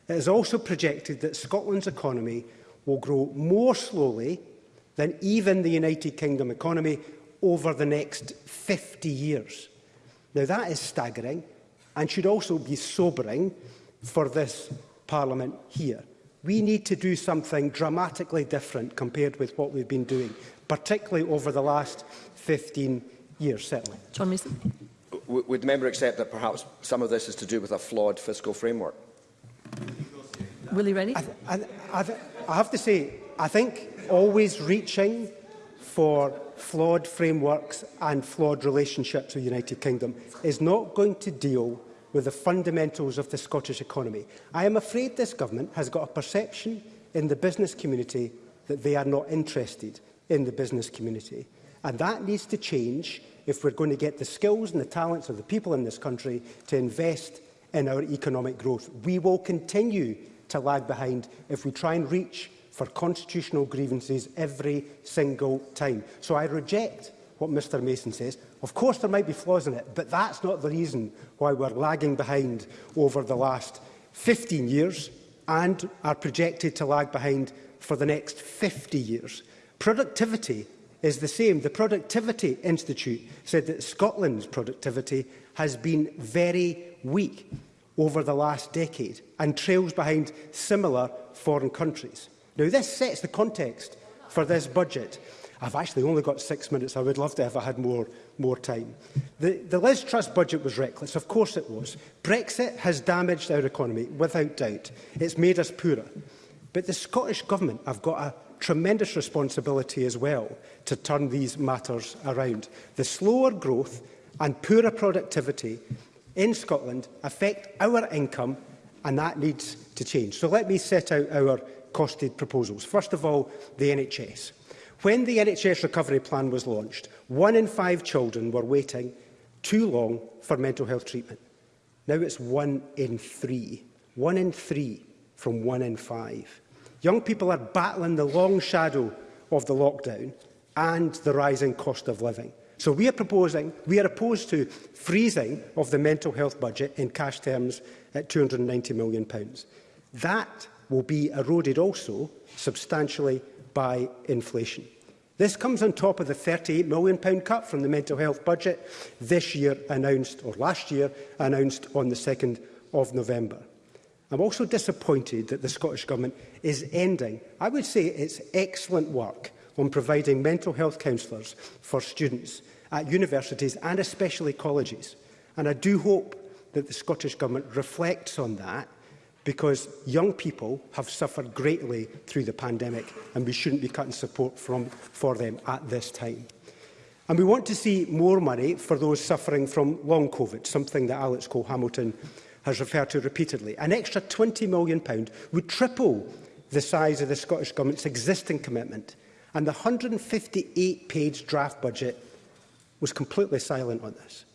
It is also projected that Scotland's economy will grow more slowly than even the United Kingdom economy over the next 50 years. Now, that is staggering and should also be sobering for this Parliament here. We need to do something dramatically different compared with what we've been doing, particularly over the last 15 years years, certainly. John Mason. would the member accept that perhaps some of this is to do with a flawed fiscal framework? Willie Rennie? I, I, I, I have to say, I think always reaching for flawed frameworks and flawed relationships with the United Kingdom is not going to deal with the fundamentals of the Scottish economy. I am afraid this government has got a perception in the business community that they are not interested in the business community. And that needs to change if we're going to get the skills and the talents of the people in this country to invest in our economic growth. We will continue to lag behind if we try and reach for constitutional grievances every single time. So I reject what Mr Mason says. Of course there might be flaws in it, but that's not the reason why we're lagging behind over the last 15 years and are projected to lag behind for the next 50 years. Productivity is the same. The Productivity Institute said that Scotland's productivity has been very weak over the last decade and trails behind similar foreign countries. Now, this sets the context for this budget. I've actually only got six minutes. I would love to have I had more, more time. The, the Liz Trust budget was reckless. Of course it was. Brexit has damaged our economy, without doubt. It's made us poorer. But the Scottish Government have got a tremendous responsibility as well to turn these matters around. The slower growth and poorer productivity in Scotland affect our income and that needs to change. So let me set out our costed proposals. First of all, the NHS. When the NHS recovery plan was launched, one in five children were waiting too long for mental health treatment. Now it's one in three. One in three from one in five. Young people are battling the long shadow of the lockdown and the rising cost of living. So we are proposing, we are opposed to freezing of the mental health budget in cash terms at £290 million. pounds. That will be eroded also substantially by inflation. This comes on top of the £38 million pound cut from the mental health budget this year announced, or last year announced on the 2nd of November. I'm also disappointed that the Scottish Government is ending, I would say it's excellent work on providing mental health counsellors for students at universities and especially colleges. And I do hope that the Scottish Government reflects on that because young people have suffered greatly through the pandemic and we shouldn't be cutting support from, for them at this time. And we want to see more money for those suffering from long COVID, something that Alex Cole-Hamilton has referred to repeatedly. An extra £20 million would triple the size of the Scottish Government's existing commitment, and the 158-page draft budget was completely silent on this.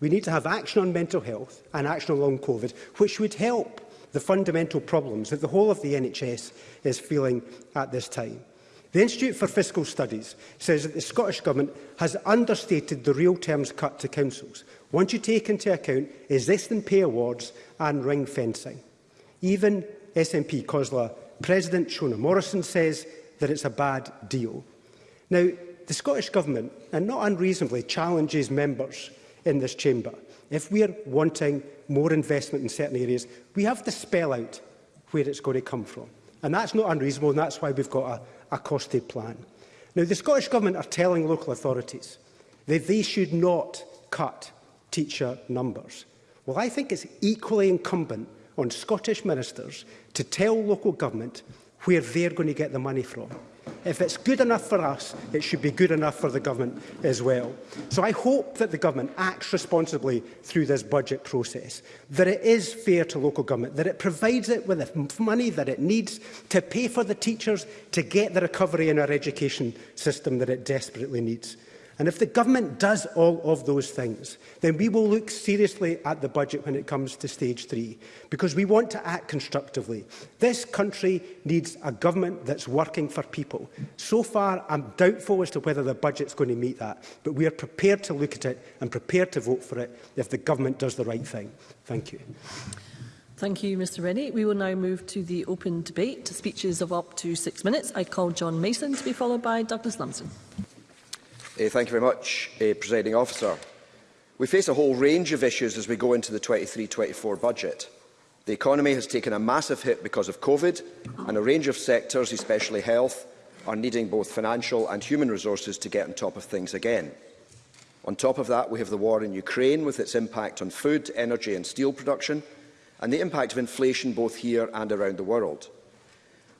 We need to have action on mental health and action on long COVID, which would help the fundamental problems that the whole of the NHS is feeling at this time. The Institute for Fiscal Studies says that the Scottish Government has understated the real terms cut to councils, Once you take into account existing pay awards and ring fencing. Even SNP COSLA President Shona Morrison says that it's a bad deal. Now, the Scottish Government, and not unreasonably, challenges members in this chamber. If we are wanting more investment in certain areas, we have to spell out where it's going to come from. And that's not unreasonable, and that's why we've got a, a costed plan. Now, the Scottish Government are telling local authorities that they should not cut teacher numbers. Well, I think it's equally incumbent on Scottish ministers to tell local government where they're going to get the money from. If it's good enough for us, it should be good enough for the government as well. So I hope that the government acts responsibly through this budget process, that it is fair to local government, that it provides it with the money that it needs to pay for the teachers to get the recovery in our education system that it desperately needs. And if the government does all of those things, then we will look seriously at the budget when it comes to stage three, because we want to act constructively. This country needs a government that's working for people. So far, I'm doubtful as to whether the budget's going to meet that, but we are prepared to look at it and prepared to vote for it if the government does the right thing. Thank you. Thank you, Mr Rennie. We will now move to the open debate speeches of up to six minutes. I call John Mason to be followed by Douglas Lumsden. Uh, thank you very much, uh, Presiding Officer. We face a whole range of issues as we go into the 23-24 budget. The economy has taken a massive hit because of COVID, and a range of sectors, especially health, are needing both financial and human resources to get on top of things again. On top of that, we have the war in Ukraine with its impact on food, energy and steel production, and the impact of inflation both here and around the world.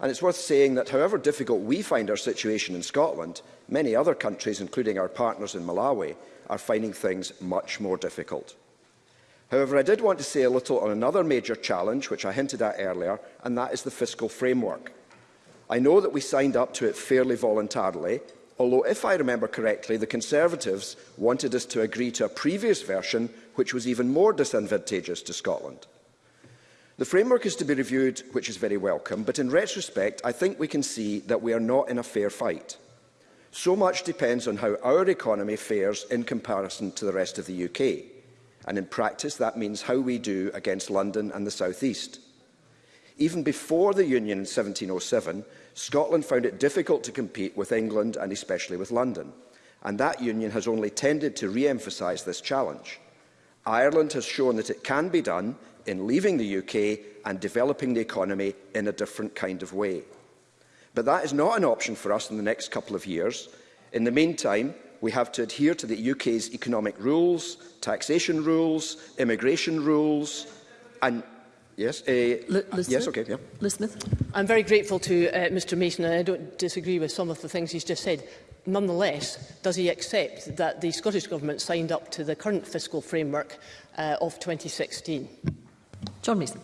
And it's worth saying that however difficult we find our situation in Scotland, many other countries, including our partners in Malawi, are finding things much more difficult. However, I did want to say a little on another major challenge, which I hinted at earlier, and that is the fiscal framework. I know that we signed up to it fairly voluntarily, although, if I remember correctly, the Conservatives wanted us to agree to a previous version which was even more disadvantageous to Scotland. The framework is to be reviewed, which is very welcome, but in retrospect, I think we can see that we are not in a fair fight. So much depends on how our economy fares in comparison to the rest of the UK. And in practice, that means how we do against London and the South East. Even before the Union in 1707, Scotland found it difficult to compete with England and especially with London. And that union has only tended to re-emphasise this challenge. Ireland has shown that it can be done in leaving the UK and developing the economy in a different kind of way. But that is not an option for us in the next couple of years. In the meantime, we have to adhere to the UK's economic rules, taxation rules, immigration rules, and Yes, uh, Liz yes, okay, yeah. Liz Smith. I'm very grateful to uh, Mr Mason, and I don't disagree with some of the things he's just said. Nonetheless, does he accept that the Scottish Government signed up to the current fiscal framework uh, of 2016? John Mason.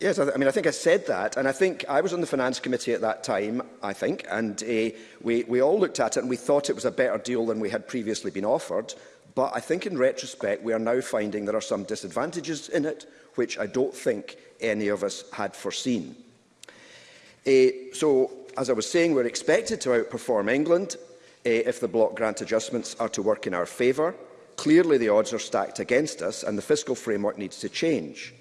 Yes, I, I, mean, I think I said that, and I think I was on the Finance Committee at that time, I think, and uh, we, we all looked at it and we thought it was a better deal than we had previously been offered, but I think in retrospect we are now finding there are some disadvantages in it, which I don't think any of us had foreseen. Uh, so, as I was saying, we're expected to outperform England uh, if the block grant adjustments are to work in our favour. Clearly, the odds are stacked against us, and the fiscal framework needs to change.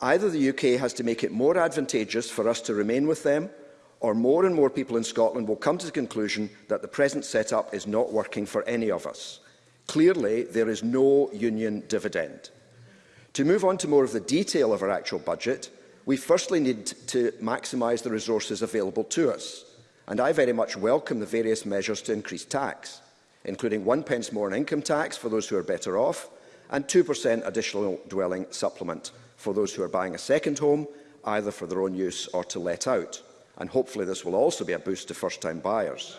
Either the UK has to make it more advantageous for us to remain with them, or more and more people in Scotland will come to the conclusion that the present setup is not working for any of us. Clearly, there is no union dividend. To move on to more of the detail of our actual budget, we firstly need to maximise the resources available to us. And I very much welcome the various measures to increase tax, including one pence more in income tax for those who are better off, and 2% additional dwelling supplement for those who are buying a second home, either for their own use or to let out. And hopefully this will also be a boost to first-time buyers.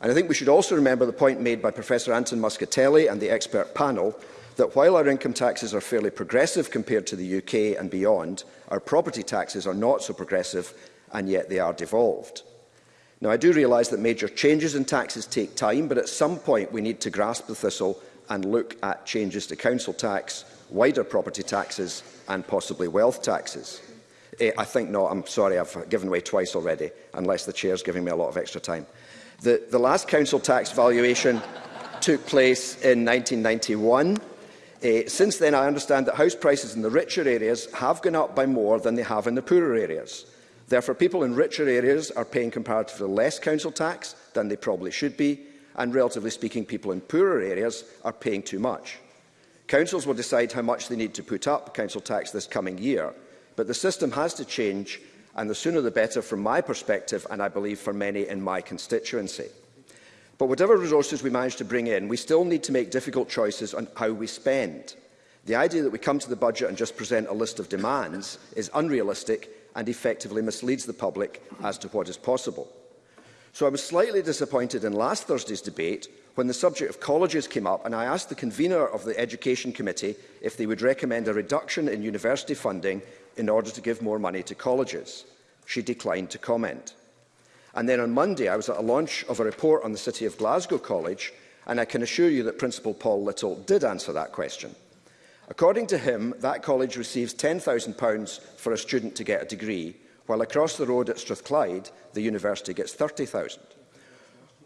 And I think we should also remember the point made by Professor Anton Muscatelli and the expert panel that while our income taxes are fairly progressive compared to the UK and beyond, our property taxes are not so progressive and yet they are devolved. Now, I do realise that major changes in taxes take time, but at some point we need to grasp the thistle and look at changes to council tax, wider property taxes and possibly wealth taxes. Eh, I think not. I'm sorry, I've given away twice already, unless the chair's giving me a lot of extra time. The, the last council tax valuation took place in 1991. Uh, eh, since then, I understand that house prices in the richer areas have gone up by more than they have in the poorer areas. Therefore, people in richer areas are paying comparatively less council tax than they probably should be, and relatively speaking, people in poorer areas are paying too much. Councils will decide how much they need to put up council tax this coming year, But the system has to change, and the sooner the better from my perspective, and I believe for many in my constituency. But whatever resources we manage to bring in, we still need to make difficult choices on how we spend. The idea that we come to the budget and just present a list of demands is unrealistic and effectively misleads the public as to what is possible. So I was slightly disappointed in last Thursday's debate when the subject of colleges came up and I asked the convener of the Education Committee if they would recommend a reduction in university funding in order to give more money to colleges. She declined to comment. And then on Monday, I was at a launch of a report on the City of Glasgow College, and I can assure you that Principal Paul Little did answer that question. According to him, that college receives £10,000 for a student to get a degree, while across the road at Strathclyde, the university gets £30,000.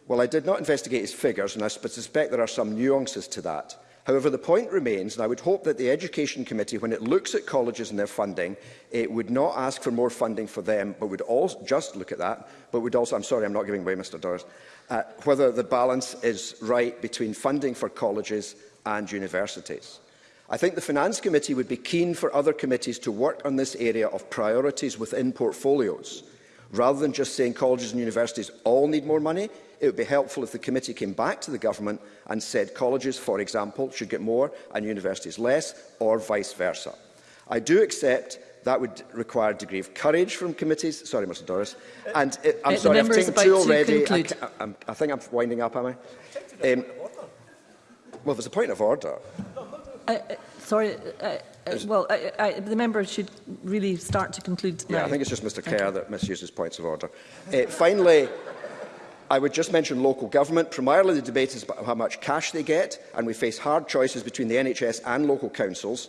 Well, I did not investigate his figures, and I suspect there are some nuances to that. However, the point remains, and I would hope that the Education Committee, when it looks at colleges and their funding, it would not ask for more funding for them, but would also just look at that, but would also, I'm sorry, I'm not giving way, Mr Doris, uh, whether the balance is right between funding for colleges and universities. I think the Finance Committee would be keen for other committees to work on this area of priorities within portfolios. Rather than just saying colleges and universities all need more money, It would be helpful if the committee came back to the government and said colleges, for example, should get more and universities less, or vice versa. I do accept that would require a degree of courage from committees. Sorry, Mr Doris. Uh, and it, uh, I'm the sorry, I've taken two already. I, I, I think I'm winding up, am I? I um, well, there's a point of order. Uh, uh sorry, uh, uh, well, I, I, the member should really start to conclude now. Yeah, I think it's just Mr Kerr okay. that misuses points of order. Uh, finally, I would just mention local government. Primarily, the debate is about how much cash they get, and we face hard choices between the NHS and local councils.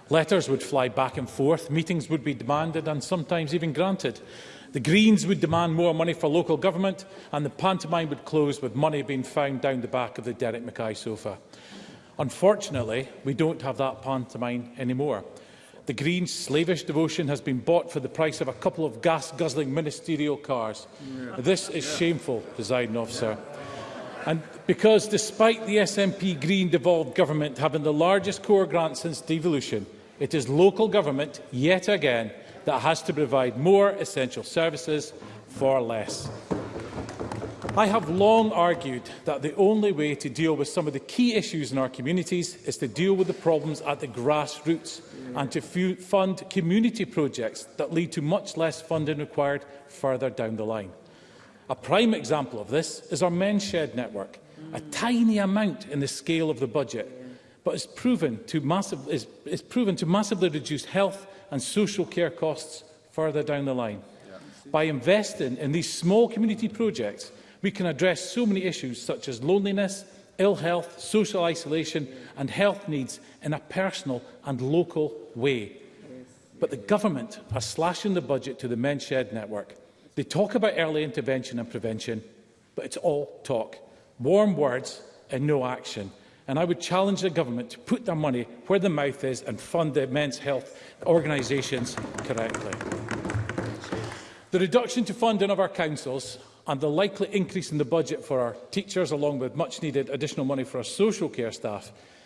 Letters would fly back and forth, meetings would be demanded and sometimes even granted. The Greens would demand more money for local government and the pantomime would close with money being found down the back of the Derek Mackay sofa. Unfortunately, we don't have that pantomime anymore. The Greens' slavish devotion has been bought for the price of a couple of gas-guzzling ministerial cars. Yeah. This is yeah. shameful, presiding officer. Yeah. And because despite the SNP Green devolved government having the largest core grant since devolution, it is local government, yet again, that has to provide more essential services for less. I have long argued that the only way to deal with some of the key issues in our communities is to deal with the problems at the grassroots and to fund community projects that lead to much less funding required further down the line. A prime example of this is our men's shed network, a tiny amount in the scale of the budget, but it's proven to, massive, it's, it's proven to massively reduce health and social care costs further down the line. By investing in these small community projects, we can address so many issues such as loneliness, ill health, social isolation and health needs in a personal and local way. But the government are slashing the budget to the Men's Shed Network. They talk about early intervention and prevention, but it's all talk. Warm words and no action. And I would challenge the government to put their money where the mouth is and fund the men's health organisations correctly. The reduction to funding of our councils and the likely increase in the budget for our teachers, along with much-needed additional money for our social care staff,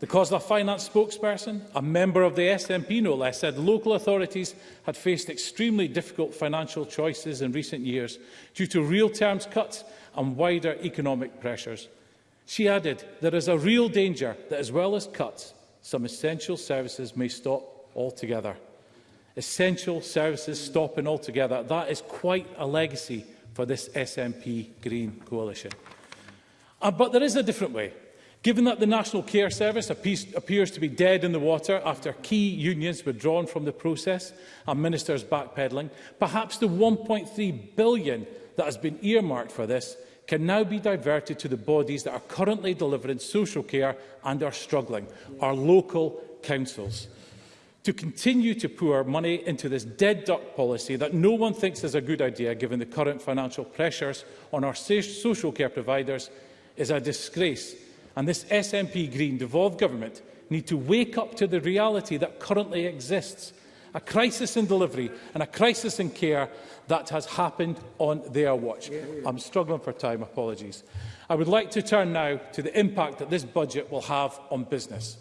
Because The finance spokesperson, a member of the SNP no less, said local authorities had faced extremely difficult financial choices in recent years due to real terms cuts and wider economic pressures. She added, there is a real danger that as well as cuts, some essential services may stop altogether. Essential services stopping altogether, that is quite a legacy for this SNP Green coalition. Uh, but there is a different way Given that the National Care Service appears to be dead in the water after key unions withdrawn from the process and ministers backpedalling, perhaps the 1.3 billion that has been earmarked for this can now be diverted to the bodies that are currently delivering social care and are struggling, our local councils. To continue to pour money into this dead duck policy that no one thinks is a good idea given the current financial pressures on our social care providers is a disgrace and this SNP Green devolved government need to wake up to the reality that currently exists. A crisis in delivery and a crisis in care that has happened on their watch. Yeah, yeah. I'm struggling for time, apologies. I would like to turn now to the impact that this budget will have on business.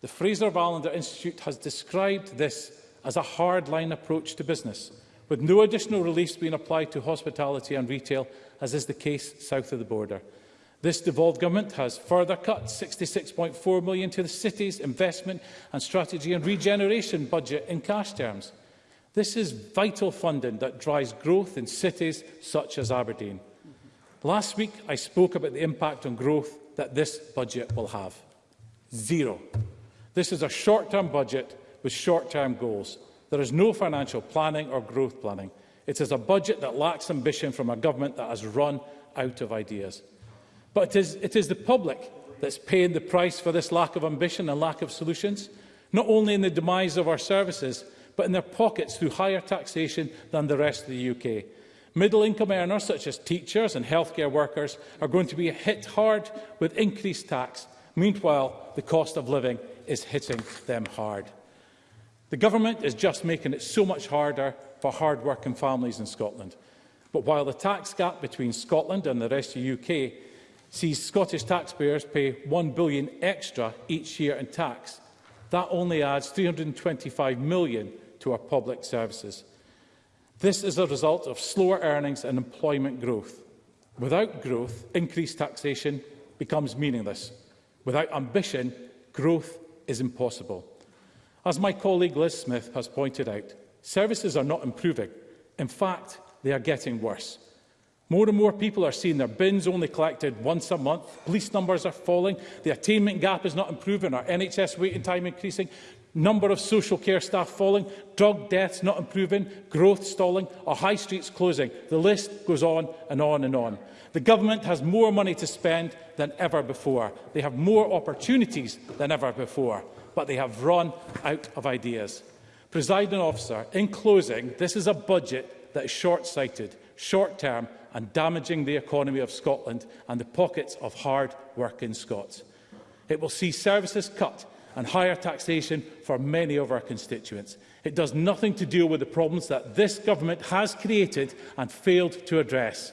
The Fraser Valander Institute has described this as a hard-line approach to business, with no additional reliefs being applied to hospitality and retail, as is the case south of the border. This devolved government has further cut 66.4 million to the city's investment and strategy and regeneration budget in cash terms. This is vital funding that drives growth in cities such as Aberdeen. Last week, I spoke about the impact on growth that this budget will have. Zero. This is a short-term budget with short-term goals. There is no financial planning or growth planning. It is a budget that lacks ambition from a government that has run out of ideas. But it is, it is the public that's paying the price for this lack of ambition and lack of solutions, not only in the demise of our services, but in their pockets through higher taxation than the rest of the UK. Middle-income earners, such as teachers and healthcare workers, are going to be hit hard with increased tax. Meanwhile, the cost of living is hitting them hard. The government is just making it so much harder for hard-working families in Scotland. But while the tax gap between Scotland and the rest of the UK sees Scottish taxpayers pay 1 billion extra each year in tax. That only adds 325 million to our public services. This is a result of slower earnings and employment growth. Without growth, increased taxation becomes meaningless. Without ambition, growth is impossible. As my colleague Liz Smith has pointed out, services are not improving. In fact, they are getting worse. More and more people are seeing their bins only collected once a month. Police numbers are falling. The attainment gap is not improving. Our NHS waiting time increasing. Number of social care staff falling. Drug deaths not improving. Growth stalling. Our high streets closing. The list goes on and on and on. The government has more money to spend than ever before. They have more opportunities than ever before. But they have run out of ideas. Presiding officer, in closing, this is a budget that is short-sighted, short-term and damaging the economy of Scotland and the pockets of hard-working Scots. It will see services cut and higher taxation for many of our constituents. It does nothing to deal with the problems that this government has created and failed to address.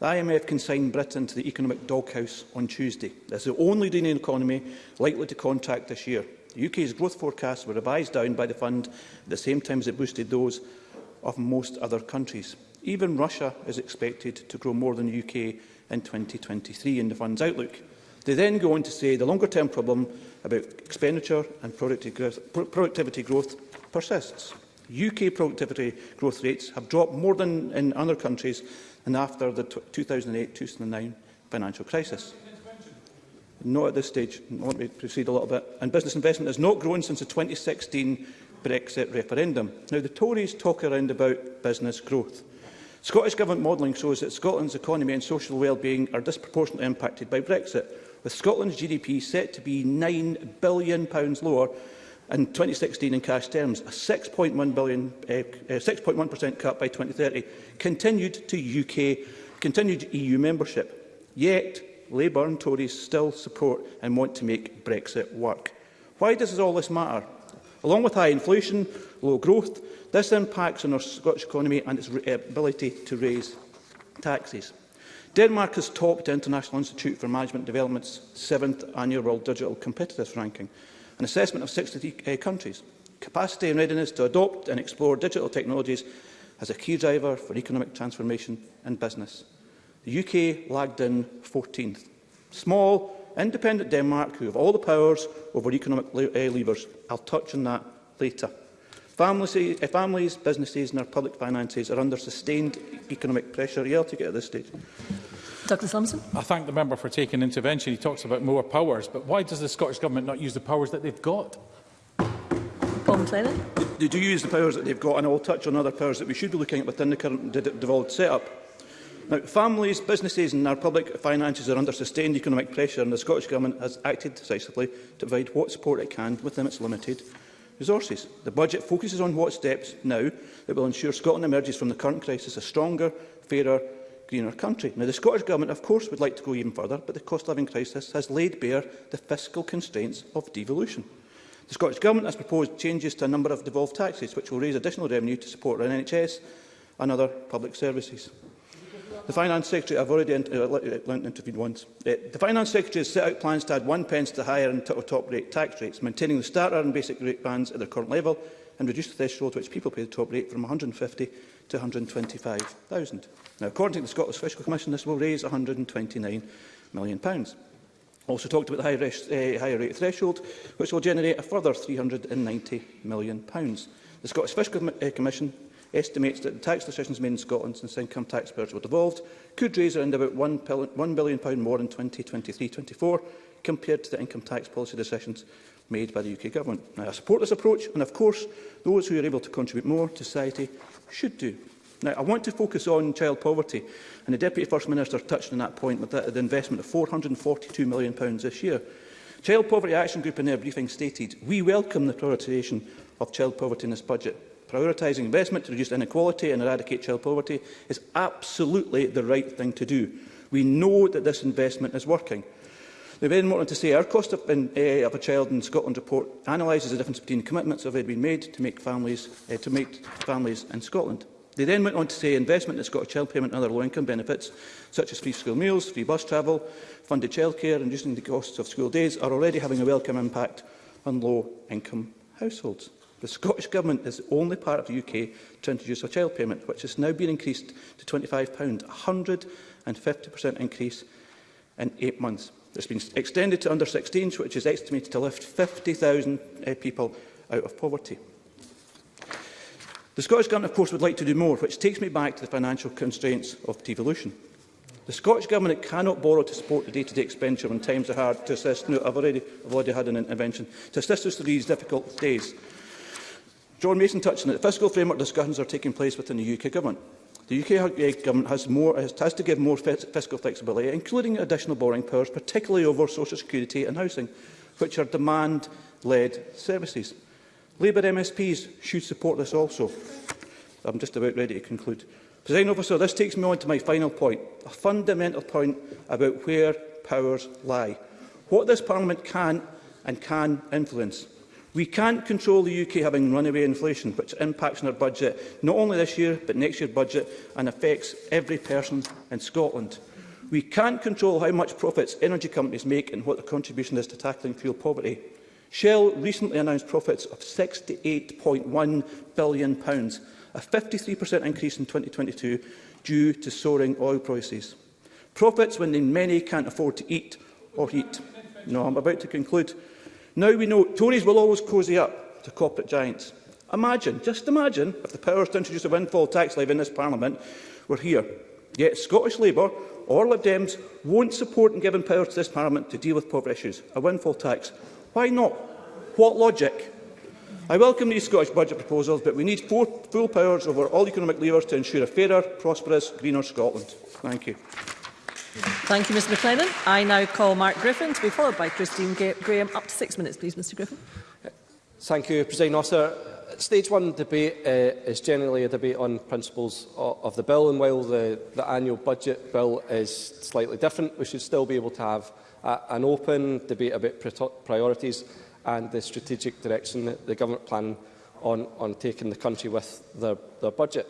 The IMF consigned Britain to the economic doghouse on Tuesday. This is the only leading economy likely to contract this year. The UK's growth forecasts were revised down by the fund at the same time as it boosted those of most other countries. Even Russia is expected to grow more than the UK in 2023 in the fund's outlook. They then go on to say the longer-term problem about expenditure and productivity growth persists. UK productivity growth rates have dropped more than in other countries and after the 2008-2009 financial crisis. Not at this stage. Let me proceed a little bit. And business investment has not grown since the 2016 Brexit referendum. Now, the Tories talk around about business growth. Scottish Government modelling shows that Scotland's economy and social well-being are disproportionately impacted by Brexit, with Scotland's GDP set to be £9 billion lower in 2016 in cash terms, a 6.1% uh, uh, cut by 2030, continued to UK, continued EU membership. Yet, Labour and Tories still support and want to make Brexit work. Why does all this matter? Along with high inflation, low growth, This impacts on our Scottish economy and its eh, ability to raise taxes. Denmark has topped the International Institute for Management Development's seventh annual World Digital Competitiveness Ranking, an assessment of 63 uh, eh, countries. Capacity and readiness to adopt and explore digital technologies as a key driver for economic transformation and business. The UK lagged in 14th. Small, independent Denmark, who have all the powers over economic eh, levers. I'll touch on that later. Families, eh, families, businesses and our public finances are under sustained economic pressure. you able to get at this stage? Dr Thompson. I thank the member for taking intervention. He talks about more powers, but why does the Scottish Government not use the powers that they've got? Paul McLennan. They do use the powers that they've got, and I'll touch on other powers that we should be looking at within the current devolved setup. Now, families, businesses and our public finances are under sustained economic pressure and the Scottish Government has acted decisively to provide what support it can within its limited resources. The budget focuses on what steps now that will ensure Scotland emerges from the current crisis a stronger, fairer, greener country. Now, the Scottish Government, of course, would like to go even further, but the cost-of-living crisis has laid bare the fiscal constraints of devolution. The Scottish Government has proposed changes to a number of devolved taxes, which will raise additional revenue to support our NHS and other public services. The Finance Secretary, I've already in, uh, uh intervened once. Uh, the Finance Secretary has set out plans to add one pence to higher and top rate tax rates, maintaining the starter and basic rate bands at their current level and reduce the threshold to which people pay the top rate from 150 to 125,000. Now, according to the Scottish Fiscal Commission, this will raise 129 million. Pounds. Also talked about the higher, uh, higher rate threshold, which will generate a further £390 million. Pounds. The Scottish Fiscal Com uh, Commission estimates that the tax decisions made in Scotland since income tax payers were devolved could raise around about £1 billion more in 2023-24 compared to the income tax policy decisions made by the UK Government. Now, I support this approach and, of course, those who are able to contribute more to society should do. Now, I want to focus on child poverty, and the Deputy First Minister touched on that point with the, the investment of £442 million this year. Child Poverty Action Group in their briefing stated, we welcome the prioritisation of child poverty in this budget prioritising investment to reduce inequality and eradicate child poverty is absolutely the right thing to do. We know that this investment is working. They very went to say our cost of, in, uh, of a child in Scotland report analyses the difference between commitments that have been made to make families uh, to make families in Scotland. They then went on to say investment in Scottish child payment and other low-income benefits, such as free school meals, free bus travel, funded childcare and reducing the costs of school days, are already having a welcome impact on low-income households. The Scottish Government is the only part of the UK to introduce a child payment, which has now been increased to £25, a 150% increase in eight months. It's been extended to under 16s, which is estimated to lift 50,000 uh, eh, people out of poverty. The Scottish Government, of course, would like to do more, which takes me back to the financial constraints of devolution. The Scottish Government cannot borrow to support the day-to-day -day expenditure when times are hard to assist. No, I've already, I've already had an intervention. To assist us through these difficult days, John Mason touched on it. Fiscal framework discussions are taking place within the UK Government. The UK eh, Government has, more, has, has to give more fiscal flexibility, including additional borrowing powers, particularly over social security and housing, which are demand-led services. Labour MSPs should support this also. I'm just about ready to conclude. President Officer, this takes me on to my final point, a fundamental point about where powers lie, what this Parliament can and can influence. We can't control the UK having runaway inflation, which impacts on our budget, not only this year, but next year's budget, and affects every person in Scotland. We can't control how much profits energy companies make and what their contribution is to tackling fuel poverty. Shell recently announced profits of £68.1 billion, a 53% increase in 2022 due to soaring oil prices. Profits when many can't afford to eat or heat. No, I'm about to conclude. Now we know Tories will always cosy up to corporate giants. Imagine, just imagine, if the powers to introduce a windfall tax levy in this Parliament were here. Yet Scottish Labour or Lib Dems won't support and give power to this Parliament to deal with poverty issues. A windfall tax. Why not? What logic? I welcome these Scottish budget proposals, but we need full powers over all economic levers to ensure a fairer, prosperous, greener Scotland. Thank you. Thank you, Mr McLennan. I now call Mark Griffin to be followed by Christine Graham. Up to six minutes, please, Mr Griffin. Thank you, President Officer. Stage one debate uh, is generally a debate on principles of, of the bill, and while the, the annual budget bill is slightly different, we should still be able to have a, an open debate about priorities and the strategic direction that the government plan on, on taking the country with their, their budget.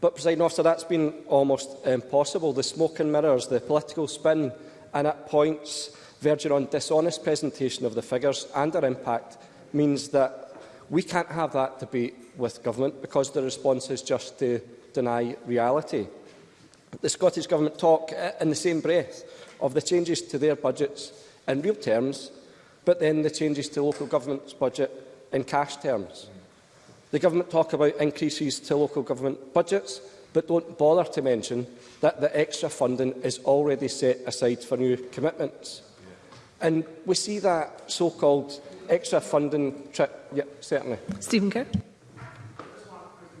But, President Officer, that's been almost impossible. The smoke and mirrors, the political spin, and at points verging on dishonest presentation of the figures and their impact means that we can't have that debate with government because the response is just to deny reality. The Scottish Government talk eh, in the same breath of the changes to their budgets in real terms, but then the changes to local government's budget in cash terms. The government talk about increases to local government budgets, but don't bother to mention that the extra funding is already set aside for new commitments. And we see that so-called extra funding trip. Yeah, certainly. Stephen Kerr.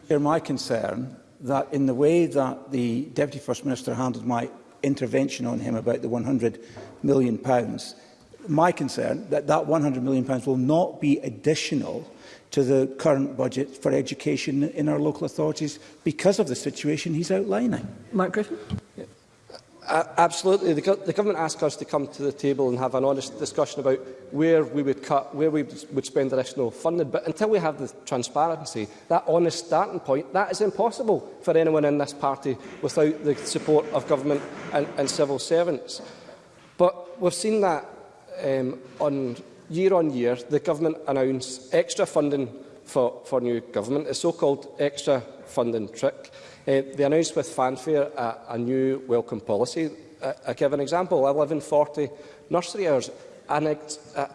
Here, my concern that in the way that the Deputy First Minister handled my intervention on him about the £100 million, my concern that that £100 million will not be additional to the current budget for education in our local authorities because of the situation he's outlining. Mark Griffin. Yeah. Uh, absolutely. The, the government asked us to come to the table and have an honest discussion about where we would cut, where we would spend additional funding. But until we have the transparency, that honest starting point, that is impossible for anyone in this party without the support of government and, and civil servants. But we've seen that um, on year on year, the government announced extra funding for, for new government, a so-called extra funding trick. Uh, they announced with fanfare a, a new welcome policy. I, uh, I give an example, 1140 nursery hours, and a,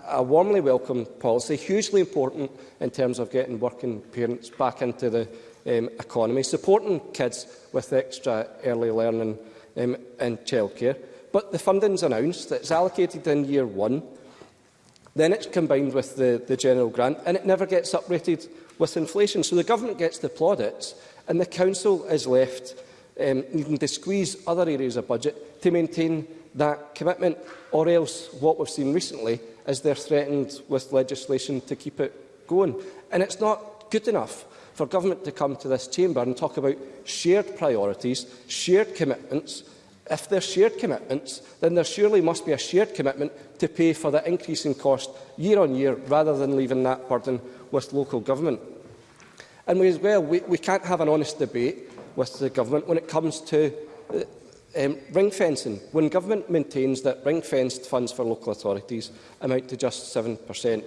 a warmly welcome policy, hugely important in terms of getting working parents back into the um, economy, supporting kids with extra early learning um, and childcare. But the funding's announced, it's allocated in year one, Then it's combined with the, the general grant and it never gets uprated with inflation. So the government gets the plaudits and the council is left um, needing to squeeze other areas of budget to maintain that commitment or else what we've seen recently is they're threatened with legislation to keep it going. And it's not good enough for government to come to this chamber and talk about shared priorities, shared commitments, If there's shared commitments, then there surely must be a shared commitment to pay for the increase in cost year on year, rather than leaving that burden with local government. And we, as well, we, we can't have an honest debate with the government when it comes to uh, um, ring fencing. When government maintains that ring fenced funds for local authorities amount to just 7%,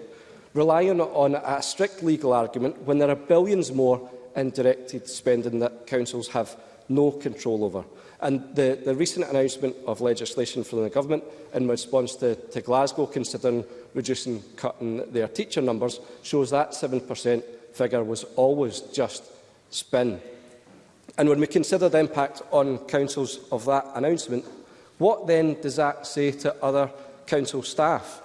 relying on a strict legal argument when there are billions more in directed spending that councils have no control over. And the, the recent announcement of legislation from the Government in response to, to Glasgow considering reducing cutting their teacher numbers shows that 7% figure was always just spin. And when we consider the impact on councils of that announcement, what then does that say to other council staff?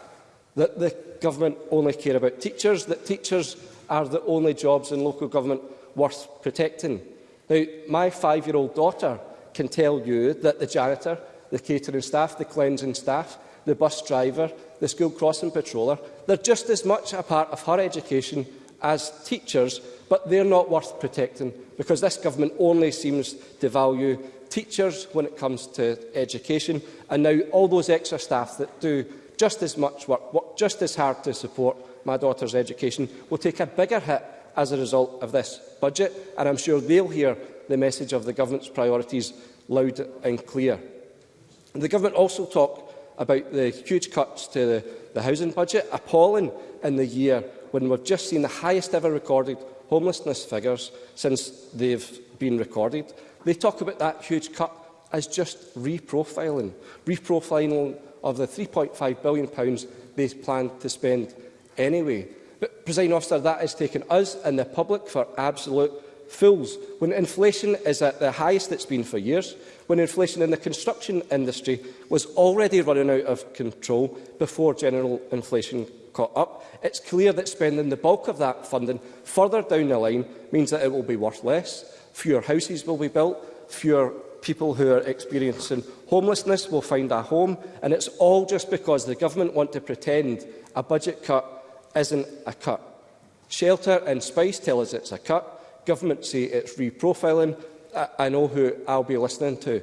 That the government only care about teachers, that teachers are the only jobs in local government worth protecting. Now, my five-year-old daughter can tell you that the janitor, the catering staff, the cleansing staff, the bus driver, the school crossing patroller, they're just as much a part of her education as teachers, but they're not worth protecting because this government only seems to value teachers when it comes to education. And now all those extra staff that do just as much work, work just as hard to support my daughter's education, will take a bigger hit as a result of this budget. And I'm sure they'll hear the message of the government's priorities loud and clear. The government also talked about the huge cuts to the, the housing budget, appalling in the year when we've just seen the highest ever recorded homelessness figures since they've been recorded. They talk about that huge cut as just reprofiling, reprofiling of the £3.5 billion pounds they planned to spend anyway. But, President Officer, that has taken us and the public for absolute fools when inflation is at the highest it's been for years, when inflation in the construction industry was already running out of control before general inflation caught up, it's clear that spending the bulk of that funding further down the line means that it will be worth less, fewer houses will be built, fewer people who are experiencing homelessness will find a home, and it's all just because the government want to pretend a budget cut isn't a cut. Shelter and Spice tell us it's a cut, government say it's reprofiling, I, I know who I'll be listening to.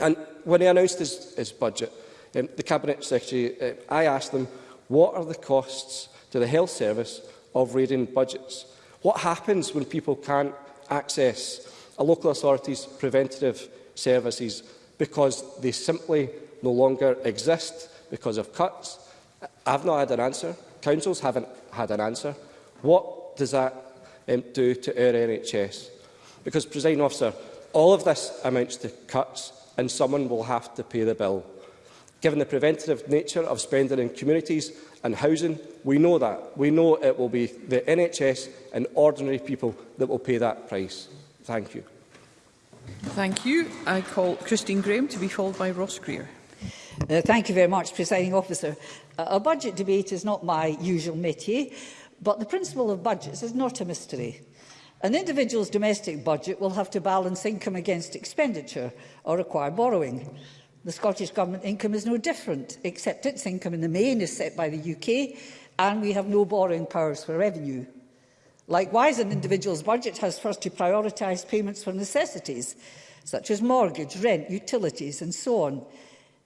And when he announced his, his budget, um, the Cabinet Secretary, uh, I asked them, what are the costs to the health service of raiding budgets? What happens when people can't access a local authority's preventative services because they simply no longer exist because of cuts? I've not had an answer. Councils haven't had an answer. What does that um, do to our NHS. Because, President Officer, all of this amounts to cuts and someone will have to pay the bill. Given the preventative nature of spending in communities and housing, we know that. We know it will be the NHS and ordinary people that will pay that price. Thank you. Thank you. I call Christine Graham to be followed by Ross Greer. Uh, thank you very much, Presiding Officer. Uh, a budget debate is not my usual métier, But the principle of budgets is not a mystery. An individual's domestic budget will have to balance income against expenditure or require borrowing. The Scottish Government income is no different, except its income in the main is set by the UK and we have no borrowing powers for revenue. Likewise, an individual's budget has first to prioritise payments for necessities, such as mortgage, rent, utilities and so on.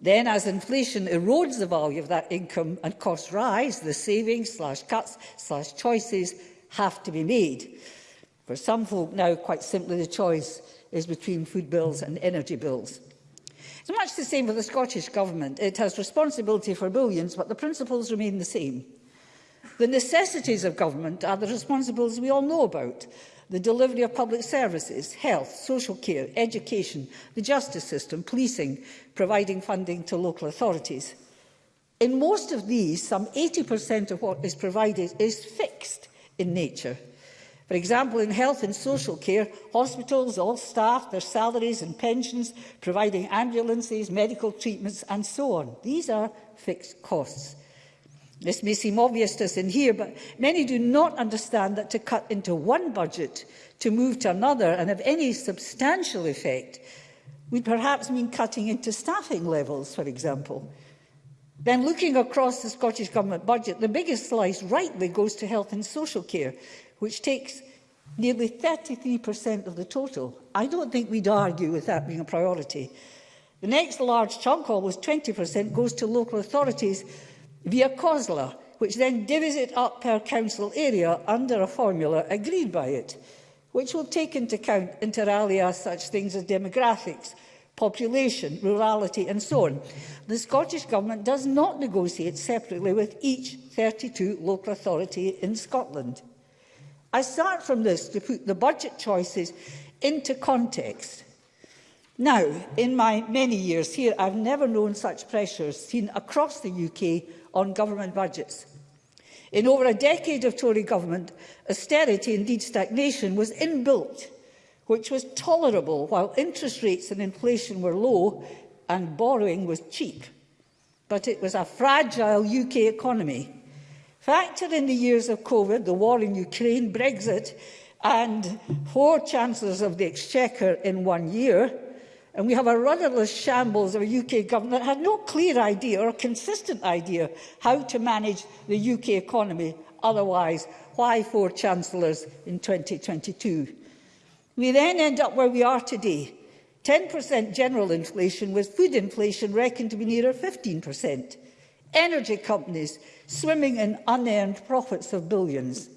Then, as inflation erodes the value of that income and costs rise, the savings slash cuts slash choices have to be made. For some folk now, quite simply, the choice is between food bills and energy bills. It's much the same with the Scottish Government. It has responsibility for billions, but the principles remain the same. The necessities of government are the responsibilities we all know about the delivery of public services, health, social care, education, the justice system, policing, providing funding to local authorities. In most of these, some 80% of what is provided is fixed in nature. For example, in health and social care, hospitals, all staff, their salaries and pensions, providing ambulances, medical treatments and so on. These are fixed costs. This may seem obvious to us in here, but many do not understand that to cut into one budget to move to another and have any substantial effect would perhaps mean cutting into staffing levels, for example. Then looking across the Scottish Government budget, the biggest slice rightly goes to health and social care, which takes nearly 33% of the total. I don't think we'd argue with that being a priority. The next large chunk, almost 20%, goes to local authorities, via COSLA, which then divvies it up per council area under a formula agreed by it, which will take into account inter alia such things as demographics, population, rurality and so on. The Scottish Government does not negotiate separately with each 32 local authority in Scotland. I start from this to put the budget choices into context. Now, in my many years here, I've never known such pressures seen across the UK on government budgets. In over a decade of Tory government, austerity, indeed stagnation, was inbuilt, which was tolerable while interest rates and inflation were low and borrowing was cheap. But it was a fragile UK economy. Factor in the years of COVID, the war in Ukraine, Brexit, and four chancellors of the Exchequer in one year, And we have a rudderless shambles of a UK government that had no clear idea or consistent idea how to manage the UK economy. Otherwise, why four chancellors in 2022? We then end up where we are today. 10% general inflation, with food inflation reckoned to be nearer 15%. Energy companies swimming in unearned profits of billions.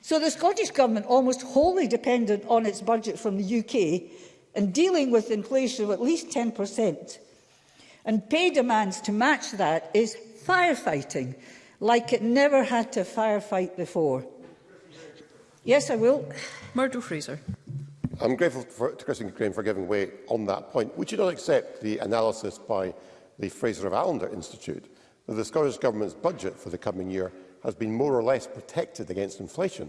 So the Scottish Government, almost wholly dependent on its budget from the UK, and dealing with inflation of at least 10%. And pay demands to match that is firefighting, like it never had to firefight before. Yes, I will. Murdo Fraser. I'm grateful for, to Christine Graham for giving way on that point. Would you not accept the analysis by the Fraser of Allender Institute that the Scottish Government's budget for the coming year has been more or less protected against inflation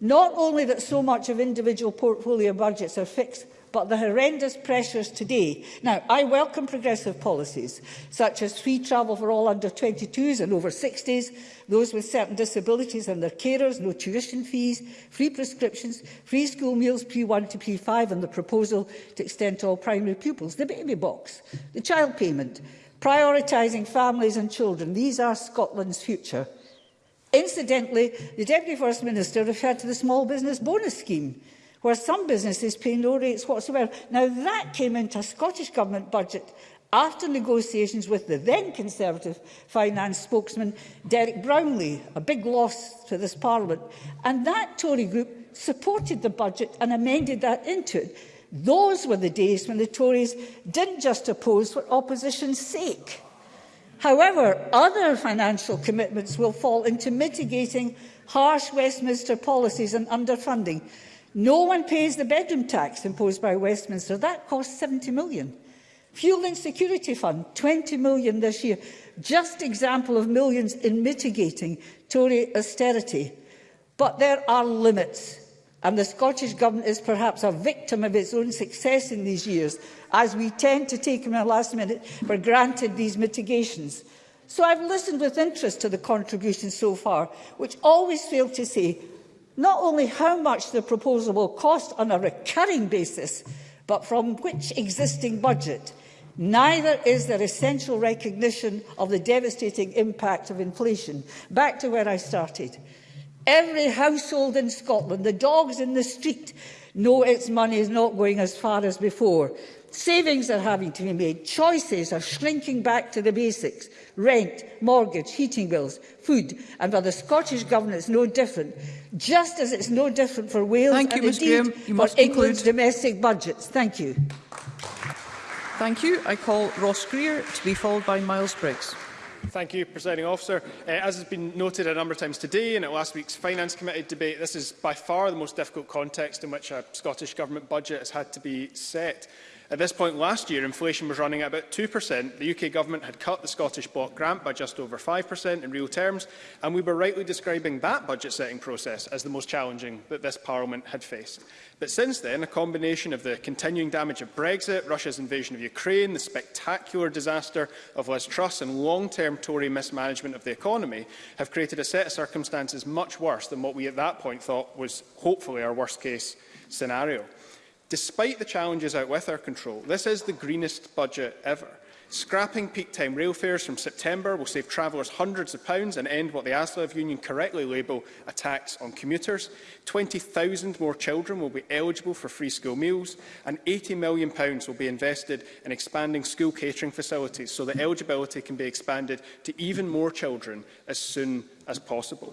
Not only that so much of individual portfolio budgets are fixed, but the horrendous pressures today. Now, I welcome progressive policies, such as free travel for all under 22s and over 60s, those with certain disabilities and their carers, no tuition fees, free prescriptions, free school meals P1 to P5, and the proposal to extend to all primary pupils, the baby box, the child payment, prioritising families and children. These are Scotland's future. Incidentally, the Deputy First Minister referred to the Small Business Bonus Scheme, where some businesses pay no rates whatsoever. Now, that came into a Scottish Government budget after negotiations with the then Conservative finance spokesman, Derek Brownlee, a big loss to this Parliament. And that Tory group supported the budget and amended that into it. Those were the days when the Tories didn't just oppose for opposition's sake. However, other financial commitments will fall into mitigating harsh Westminster policies and underfunding. No one pays the bedroom tax imposed by Westminster. That cost 70 million. Fuel Insecurity Fund, 20 million this year. Just example of millions in mitigating Tory austerity. But there are limits and the Scottish Government is perhaps a victim of its own success in these years, as we tend to take in the last minute for granted these mitigations. So I've listened with interest to the contributions so far, which always fail to say not only how much the proposal will cost on a recurring basis, but from which existing budget. Neither is there essential recognition of the devastating impact of inflation. Back to where I started. Every household in Scotland, the dogs in the street, know its money is not going as far as before. Savings are having to be made. Choices are shrinking back to the basics. Rent, mortgage, heating bills, food. And for the Scottish Government, it's no different. Just as it's no different for Wales Thank and you, indeed you for England's domestic budgets. Thank you. Thank you. I call Ross Greer to be followed by Miles Briggs. Thank you, Presiding Officer. Uh, as has been noted a number of times today and at last week's Finance Committee debate, this is by far the most difficult context in which a Scottish Government budget has had to be set. At this point last year, inflation was running at about 2%. The UK government had cut the Scottish block grant by just over 5% in real terms, and we were rightly describing that budget-setting process as the most challenging that this Parliament had faced. But since then, a combination of the continuing damage of Brexit, Russia's invasion of Ukraine, the spectacular disaster of Liz Truss and long-term Tory mismanagement of the economy have created a set of circumstances much worse than what we at that point thought was hopefully our worst-case scenario. Despite the challenges out with our control, this is the greenest budget ever. Scrapping peak time rail fares from September will save travellers hundreds of pounds and end what the ASLEV union correctly label a tax on commuters. 20,000 more children will be eligible for free school meals and £80 million will be invested in expanding school catering facilities so that eligibility can be expanded to even more children as soon as possible.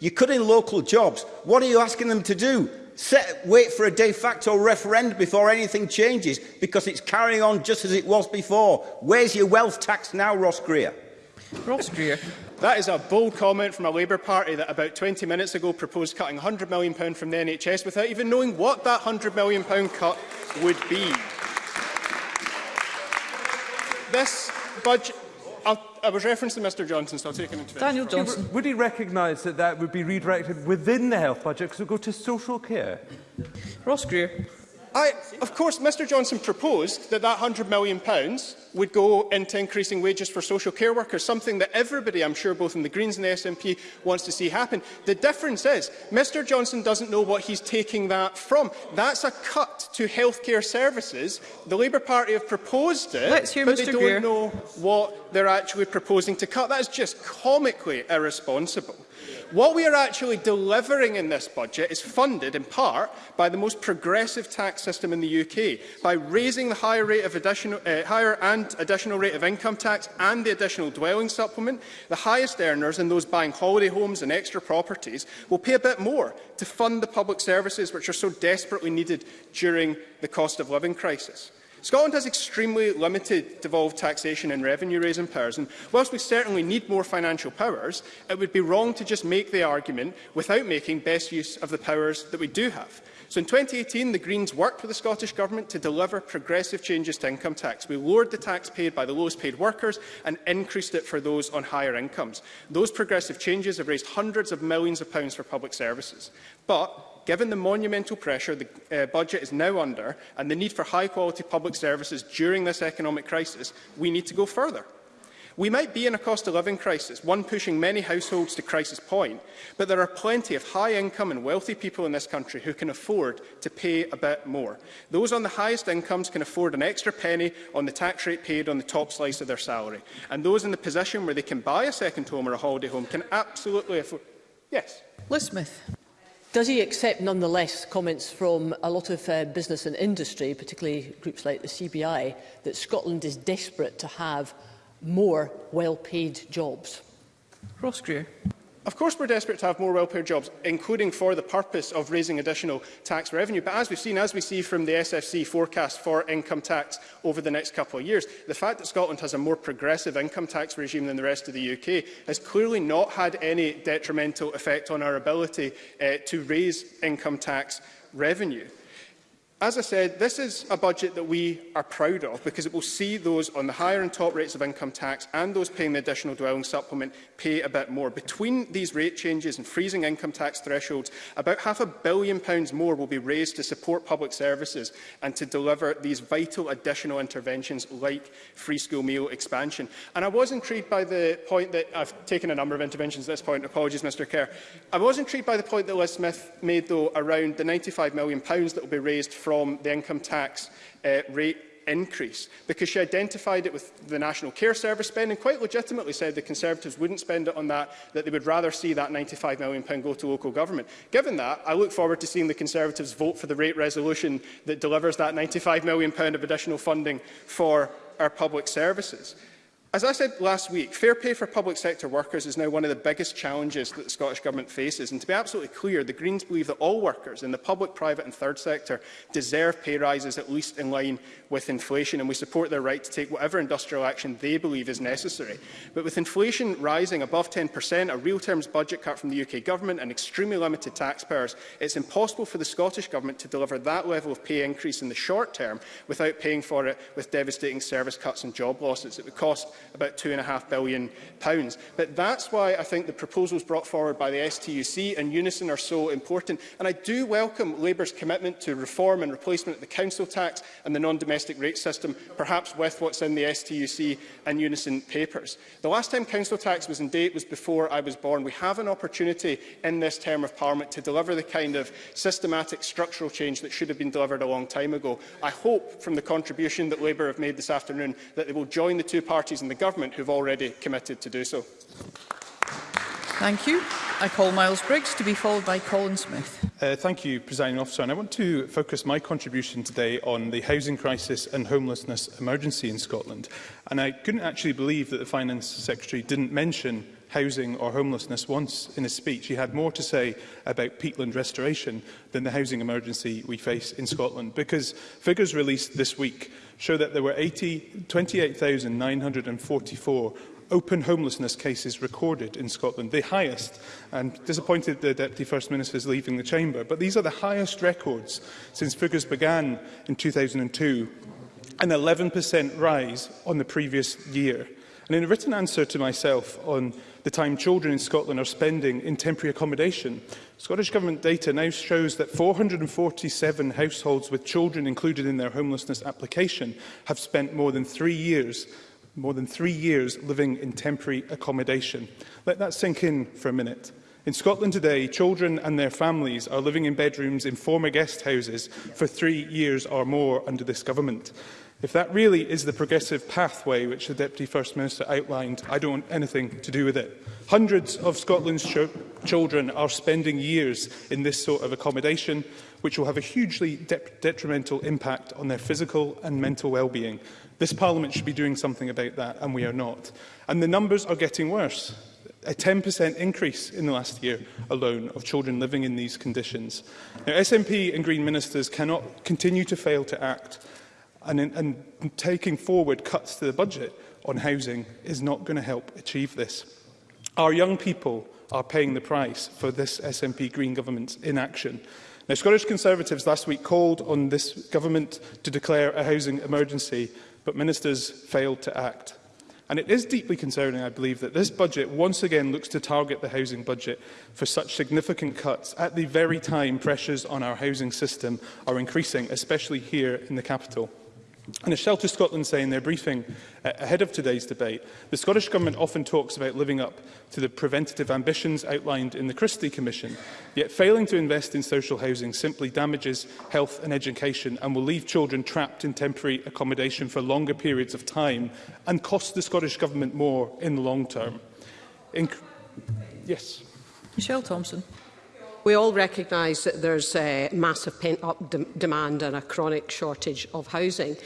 you're cutting local jobs. What are you asking them to do? Set, wait for a de facto referendum before anything changes because it's carrying on just as it was before. Where's your wealth tax now, Ross Greer? Ross Greer. That is a bold comment from a Labour Party that about 20 minutes ago proposed cutting £100 million from the NHS without even knowing what that £100 million cut would be. This budget I was referencing Mr Johnson, so I'll take him into Daniel Johnson. Would he recognise that that would be redirected within the health budget because it would go to social care? Ross Greer. I, of course, Mr Johnson proposed that that £100 million would go into increasing wages for social care workers, something that everybody, I'm sure, both in the Greens and the SNP, wants to see happen. The difference is Mr Johnson doesn't know what he's taking that from. That's a cut to healthcare services. The Labour Party have proposed it, but Mr. they don't Greer. know what they're actually proposing to cut. That is just comically irresponsible. What we are actually delivering in this budget is funded in part by the most progressive tax system in the UK, by raising the higher, rate of additional, uh, higher and additional rate of income tax and the additional dwelling supplement. The highest earners and those buying holiday homes and extra properties will pay a bit more to fund the public services which are so desperately needed during the cost of living crisis. Scotland has extremely limited devolved taxation and revenue-raising powers, and whilst we certainly need more financial powers, it would be wrong to just make the argument without making best use of the powers that we do have. So in 2018, the Greens worked with the Scottish Government to deliver progressive changes to income tax. We lowered the tax paid by the lowest paid workers and increased it for those on higher incomes. Those progressive changes have raised hundreds of millions of pounds for public services. But given the monumental pressure the uh, budget is now under and the need for high-quality public services during this economic crisis, we need to go further. We might be in a cost of living crisis, one pushing many households to crisis point, but there are plenty of high income and wealthy people in this country who can afford to pay a bit more. Those on the highest incomes can afford an extra penny on the tax rate paid on the top slice of their salary. And those in the position where they can buy a second home or a holiday home can absolutely afford... Yes. Liz Smith. Does he accept, nonetheless, comments from a lot of uh, business and industry, particularly groups like the CBI, that Scotland is desperate to have more well-paid jobs? Ross Greer. Of course, we're desperate to have more well-paid jobs, including for the purpose of raising additional tax revenue. But as we've seen, as we see from the SFC forecast for income tax over the next couple of years, the fact that Scotland has a more progressive income tax regime than the rest of the UK has clearly not had any detrimental effect on our ability uh, to raise income tax revenue. As I said, this is a budget that we are proud of because it will see those on the higher and top rates of income tax and those paying the additional dwelling supplement pay a bit more. Between these rate changes and freezing income tax thresholds, about half a billion pounds more will be raised to support public services and to deliver these vital additional interventions like free school meal expansion. And I was intrigued by the point that I've taken a number of interventions at this point. Apologies, Mr Kerr. I was intrigued by the point that Liz Smith made, though, around the £95 million that will be raised from from the income tax uh, rate increase because she identified it with the National Care Service spend and quite legitimately said the Conservatives wouldn't spend it on that, that they would rather see that £95 million go to local government. Given that, I look forward to seeing the Conservatives vote for the rate resolution that delivers that £95 million of additional funding for our public services. As I said last week, fair pay for public sector workers is now one of the biggest challenges that the Scottish Government faces. And to be absolutely clear, the Greens believe that all workers in the public, private and third sector deserve pay rises at least in line with inflation. And we support their right to take whatever industrial action they believe is necessary. But with inflation rising above 10%, a real terms budget cut from the UK Government and extremely limited taxpayers, it's impossible for the Scottish Government to deliver that level of pay increase in the short term without paying for it with devastating service cuts and job losses. It would cost about and £2.5 billion. Pounds. But that's why I think the proposals brought forward by the STUC and Unison are so important. And I do welcome Labour's commitment to reform and replacement of the council tax and the non-domestic rate system, perhaps with what's in the STUC and Unison papers. The last time council tax was in date was before I was born. We have an opportunity in this term of Parliament to deliver the kind of systematic structural change that should have been delivered a long time ago. I hope from the contribution that Labour have made this afternoon that they will join the two parties in the Government who have already committed to do so. Thank you. I call Miles Briggs to be followed by Colin Smith. Uh, thank you, Presiding Officer. And I want to focus my contribution today on the housing crisis and homelessness emergency in Scotland. And I couldn't actually believe that the Finance Secretary didn't mention housing or homelessness once in his speech. He had more to say about peatland restoration than the housing emergency we face in Scotland, because figures released this week show that there were 28,944 open homelessness cases recorded in Scotland, the highest. And disappointed the Deputy First Minister is leaving the chamber, but these are the highest records since figures began in 2002, an 11% rise on the previous year. And in a written answer to myself on the time children in Scotland are spending in temporary accommodation. Scottish Government data now shows that 447 households with children included in their homelessness application have spent more than three years more than three years living in temporary accommodation. Let that sink in for a minute. In Scotland today, children and their families are living in bedrooms in former guest houses for three years or more under this government. If that really is the progressive pathway which the Deputy First Minister outlined, I don't want anything to do with it. Hundreds of Scotland's ch children are spending years in this sort of accommodation, which will have a hugely de detrimental impact on their physical and mental well-being. This Parliament should be doing something about that, and we are not. And the numbers are getting worse. a 10% increase in the last year alone of children living in these conditions. Now, SNP and Green ministers cannot continue to fail to act and, in, and taking forward cuts to the budget on housing is not going to help achieve this. Our young people are paying the price for this SNP Green government's inaction. Now, Scottish Conservatives last week called on this government to declare a housing emergency, but ministers failed to act. And it is deeply concerning, I believe, that this budget once again looks to target the housing budget for such significant cuts at the very time pressures on our housing system are increasing, especially here in the capital. And as Shelter Scotland say in their briefing uh, ahead of today's debate, the Scottish Government often talks about living up to the preventative ambitions outlined in the Christie Commission, yet failing to invest in social housing simply damages health and education and will leave children trapped in temporary accommodation for longer periods of time and cost the Scottish Government more in the long term. In yes. Michelle Thompson. We all recognise that there's a massive pent-up de demand and a chronic shortage of housing.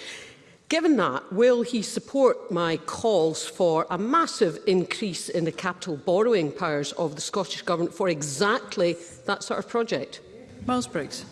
Given that, will he support my calls for a massive increase in the capital borrowing powers of the Scottish Government for exactly that sort of project? Miles Briggs.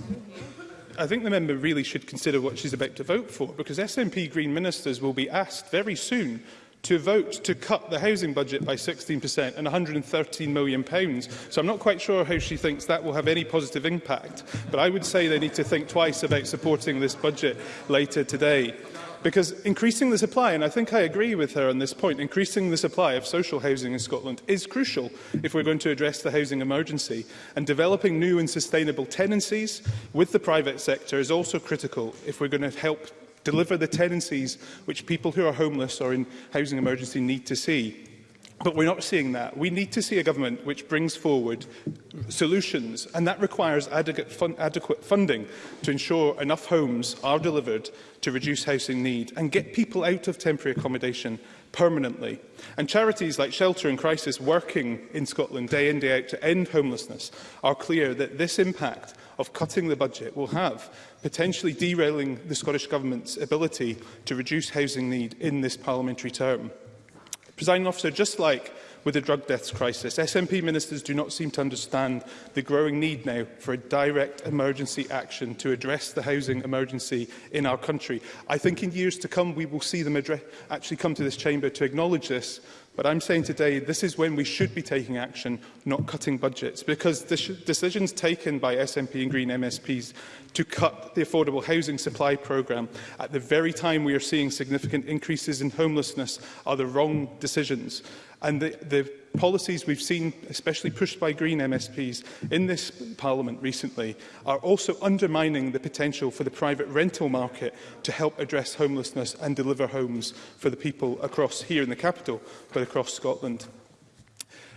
I think the member really should consider what she's about to vote for, because SNP Green ministers will be asked very soon to vote to cut the housing budget by 16% and £113 million. Pounds. So I'm not quite sure how she thinks that will have any positive impact, but I would say they need to think twice about supporting this budget later today. Because increasing the supply, and I think I agree with her on this point, increasing the supply of social housing in Scotland is crucial if we're going to address the housing emergency. And developing new and sustainable tenancies with the private sector is also critical if we're going to help deliver the tenancies which people who are homeless or in housing emergency need to see. But we're not seeing that. We need to see a government which brings forward solutions, and that requires adequate, fun adequate funding to ensure enough homes are delivered to reduce housing need and get people out of temporary accommodation permanently. And charities like Shelter and Crisis working in Scotland day in, day out to end homelessness are clear that this impact of cutting the budget will have potentially derailing the Scottish Government's ability to reduce housing need in this parliamentary term. Presiding officer, just like with the drug deaths crisis, SNP ministers do not seem to understand the growing need now for a direct emergency action to address the housing emergency in our country. I think in years to come we will see them actually come to this chamber to acknowledge this, But I'm saying today, this is when we should be taking action, not cutting budgets, because the decisions taken by SNP and Green MSPs to cut the affordable housing supply programme at the very time we are seeing significant increases in homelessness are the wrong decisions. And the, the policies we've seen, especially pushed by Green MSPs in this Parliament recently, are also undermining the potential for the private rental market to help address homelessness and deliver homes for the people across here in the capital, but across Scotland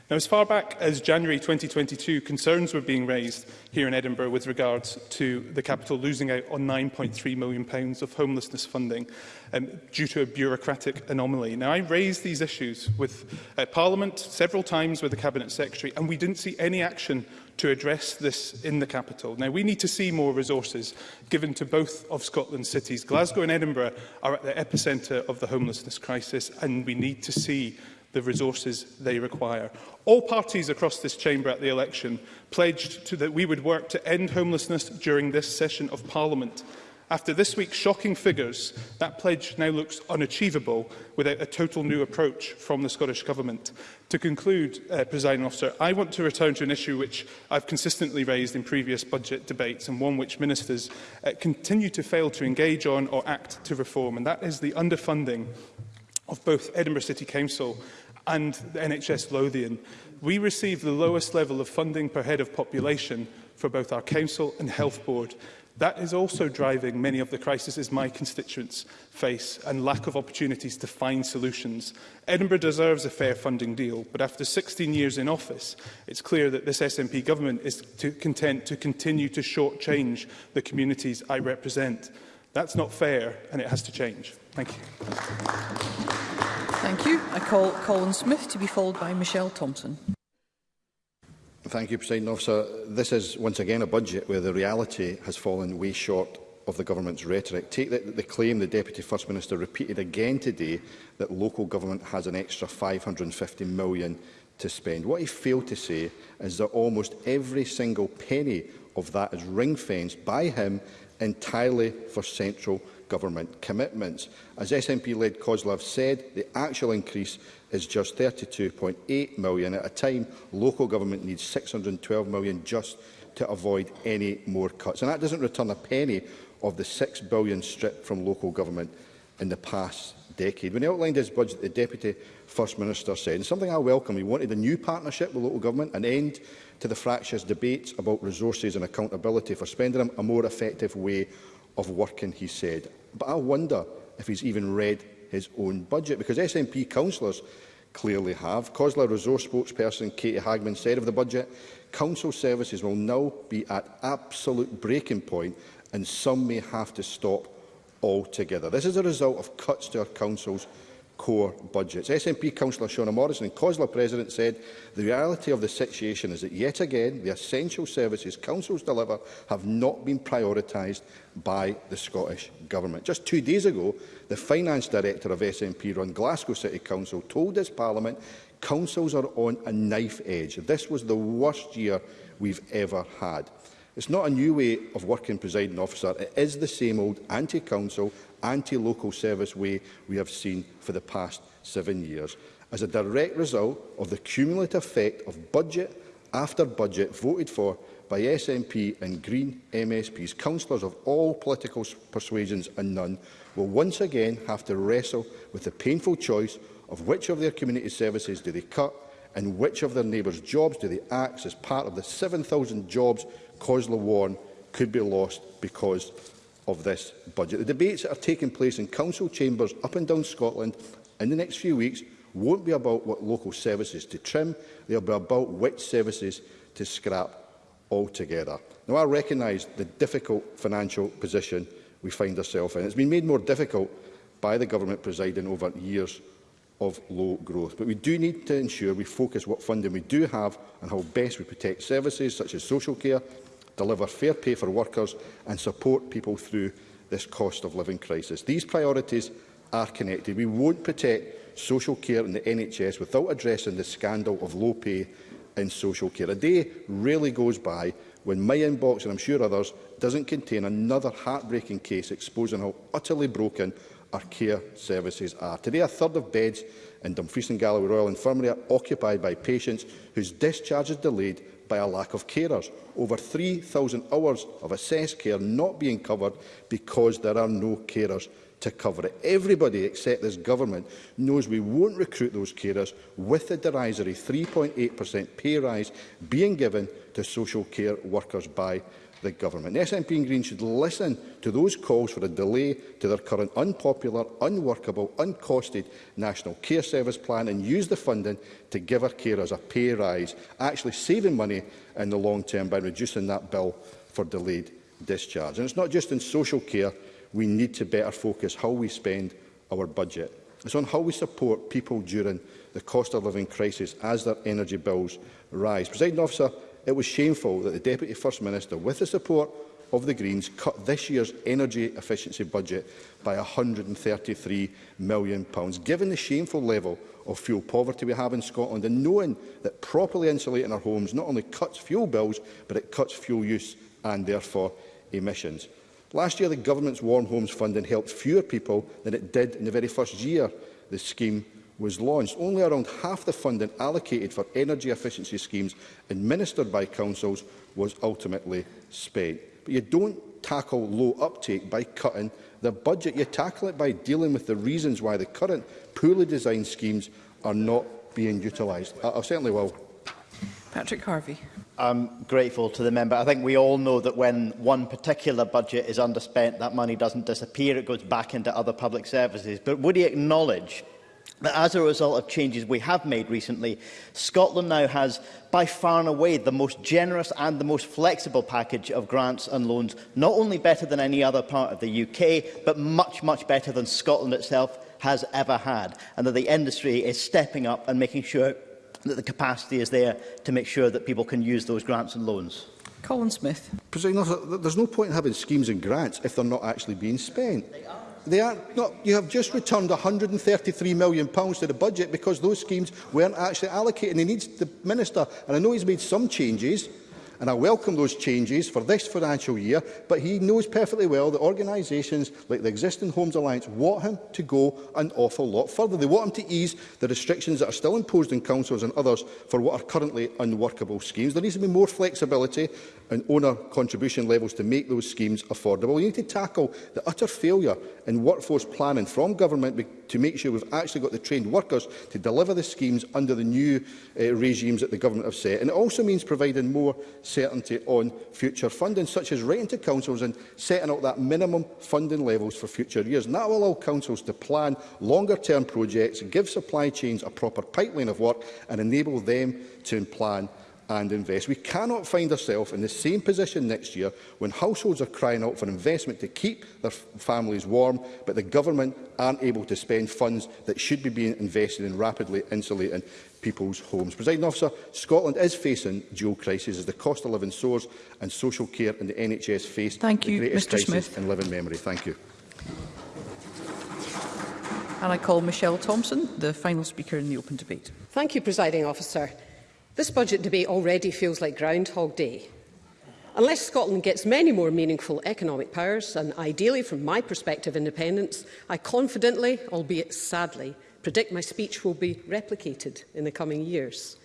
Now, as far back as January 2022, concerns were being raised here in Edinburgh with regards to the capital losing out on £9.3 million pounds of homelessness funding um, due to a bureaucratic anomaly. Now, I raised these issues with uh, Parliament several times with the Cabinet Secretary, and we didn't see any action to address this in the capital. Now, we need to see more resources given to both of Scotland's cities. Glasgow and Edinburgh are at the epicentre of the homelessness crisis, and we need to see the resources they require. All parties across this chamber at the election pledged to that we would work to end homelessness during this session of Parliament. After this week's shocking figures, that pledge now looks unachievable without a total new approach from the Scottish Government. To conclude, uh, Presiding Officer, I want to return to an issue which I've consistently raised in previous budget debates and one which ministers uh, continue to fail to engage on or act to reform, and that is the underfunding of both Edinburgh City Council and the NHS Lothian, we receive the lowest level of funding per head of population for both our council and health board. That is also driving many of the crises my constituents face and lack of opportunities to find solutions. Edinburgh deserves a fair funding deal, but after 16 years in office, it's clear that this SNP government is to content to continue to shortchange the communities I represent. That's not fair and it has to change. Thank you. Thank you. I call Colin Smith to be followed by Michelle Thompson. Thank you, President Officer. This is once again a budget where the reality has fallen way short of the government's rhetoric. Take the, the claim the Deputy First Minister repeated again today that local government has an extra £550 million to spend. What he failed to say is that almost every single penny of that is ring-fenced by him entirely for central Government commitments. As SNP-led Kozlov said, the actual increase is just £32.8 million at a time local government needs £612 million just to avoid any more cuts. And that doesn't return a penny of the £6 billion stripped from local government in the past decade. When he outlined his budget, the Deputy First Minister said, and something I welcome, he wanted a new partnership with local government, an end to the fractious debates about resources and accountability for spending them, a more effective way of working, he said. But I wonder if he's even read his own budget, because SNP councillors clearly have. COSLA resource spokesperson Katie Hagman said of the budget, council services will now be at absolute breaking point and some may have to stop altogether. This is a result of cuts to our councils core budgets. SNP councillor Shauna Morrison and COSLA president said, the reality of the situation is that yet again the essential services councils deliver have not been prioritised by the Scottish Government. Just two days ago, the finance director of SNP-run Glasgow City Council told this parliament councils are on a knife edge. This was the worst year we've ever had. It's not a new way of working, presiding officer. It is the same old anti-council, anti-local service way we have seen for the past seven years. As a direct result of the cumulative effect of budget after budget voted for by SNP and Green MSPs, councillors of all political persuasions and none, will once again have to wrestle with the painful choice of which of their community services do they cut and which of their neighbours' jobs do they axe as part of the 7,000 jobs Coslow warned could be lost because of this budget. The debates that are taking place in council chambers up and down Scotland in the next few weeks won't be about what local services to trim, they'll be about which services to scrap altogether. Now, I recognise the difficult financial position we find ourselves in. It's been made more difficult by the government presiding over years of low growth. But we do need to ensure we focus what funding we do have and how best we protect services such as social care, deliver fair pay for workers and support people through this cost of living crisis. These priorities are connected. We won't protect social care in the NHS without addressing the scandal of low pay in social care. A day really goes by when my inbox, and I'm sure others, doesn't contain another heartbreaking case exposing how utterly broken our care services are. Today, a third of beds in Dumfries and Galloway Royal Infirmary are occupied by patients whose discharge is delayed by a lack of carers, over 3,000 hours of assessed care not being covered because there are no carers to cover it. Everybody except this government knows we won't recruit those carers with the derisory 3.8% pay rise being given to social care workers by the government. The SNP and Green should listen to those calls for a delay to their current unpopular, unworkable, uncosted National Care Service plan and use the funding to give our carers a pay rise, actually saving money in the long term by reducing that bill for delayed discharge. And it's not just in social care, we need to better focus how we spend our budget. It's on how we support people during the cost of living crisis as their energy bills rise. President officer, It was shameful that the Deputy First Minister, with the support of the Greens, cut this year's energy efficiency budget by £133 million. Given the shameful level of fuel poverty we have in Scotland and knowing that properly insulating our homes not only cuts fuel bills, but it cuts fuel use and therefore emissions. Last year, the government's Warm Homes funding helped fewer people than it did in the very first year the scheme was launched, only around half the funding allocated for energy efficiency schemes administered by councils was ultimately spent. But you don't tackle low uptake by cutting the budget. You tackle it by dealing with the reasons why the current poorly designed schemes are not being utilised. I, I certainly will. Patrick Harvey. I'm grateful to the member. I think we all know that when one particular budget is underspent, that money doesn't disappear, it goes back into other public services. But would he acknowledge that as a result of changes we have made recently, Scotland now has by far and away the most generous and the most flexible package of grants and loans, not only better than any other part of the UK, but much, much better than Scotland itself has ever had, and that the industry is stepping up and making sure that the capacity is there to make sure that people can use those grants and loans. Colin Smith. there's no point in having schemes and grants if they're not actually being spent. They are. They are not, you have just returned £133 million pounds to the budget because those schemes weren't actually allocated. And he needs the minister, and I know he's made some changes, and I welcome those changes for this financial year, but he knows perfectly well that organisations like the existing Homes Alliance want him to go an awful lot further. They want him to ease the restrictions that are still imposed on councils and others for what are currently unworkable schemes. There needs to be more flexibility and owner contribution levels to make those schemes affordable. We need to tackle the utter failure in workforce planning from government to make sure we've actually got the trained workers to deliver the schemes under the new uh, regimes that the government have set. And it also means providing more certainty on future funding, such as writing to councils and setting out that minimum funding levels for future years. And that will allow councils to plan longer-term projects, give supply chains a proper pipeline of work and enable them to plan and invest. We cannot find ourselves in the same position next year when households are crying out for investment to keep their families warm, but the government aren't able to spend funds that should be being invested in rapidly insulating people's homes. Presiding officer, Scotland is facing dual crises as the cost of living soars and social care and the NHS face Thank the you, greatest Mr. crisis Smith. in living memory. Thank you. And I call Michelle Thompson, the final speaker in the open debate. Thank you, Presiding Officer. This budget debate already feels like Groundhog Day. Unless Scotland gets many more meaningful economic powers, and ideally, from my perspective, independence, I confidently, albeit sadly, predict my speech will be replicated in the coming years.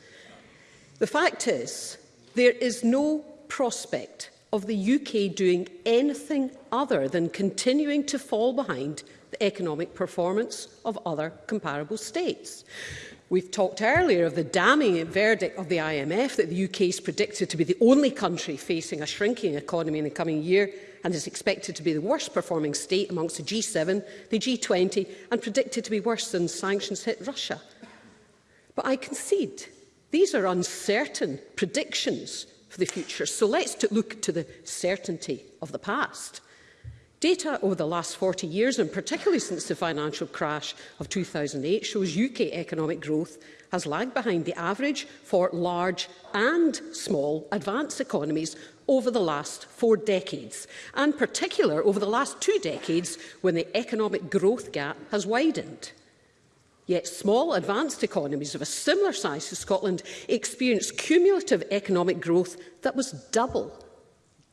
The fact is, there is no prospect of the UK doing anything other than continuing to fall behind the economic performance of other comparable states. We've talked earlier of the damning verdict of the IMF that the UK is predicted to be the only country facing a shrinking economy in the coming year and is expected to be the worst performing state amongst the G7, the G20 and predicted to be worse than sanctions hit Russia. But I concede these are uncertain predictions for the future, so let's look to the certainty of the past. Data over the last 40 years, and particularly since the financial crash of 2008, shows UK economic growth has lagged behind the average for large and small advanced economies over the last four decades, and particular over the last two decades when the economic growth gap has widened. Yet small advanced economies of a similar size to Scotland experienced cumulative economic growth that was double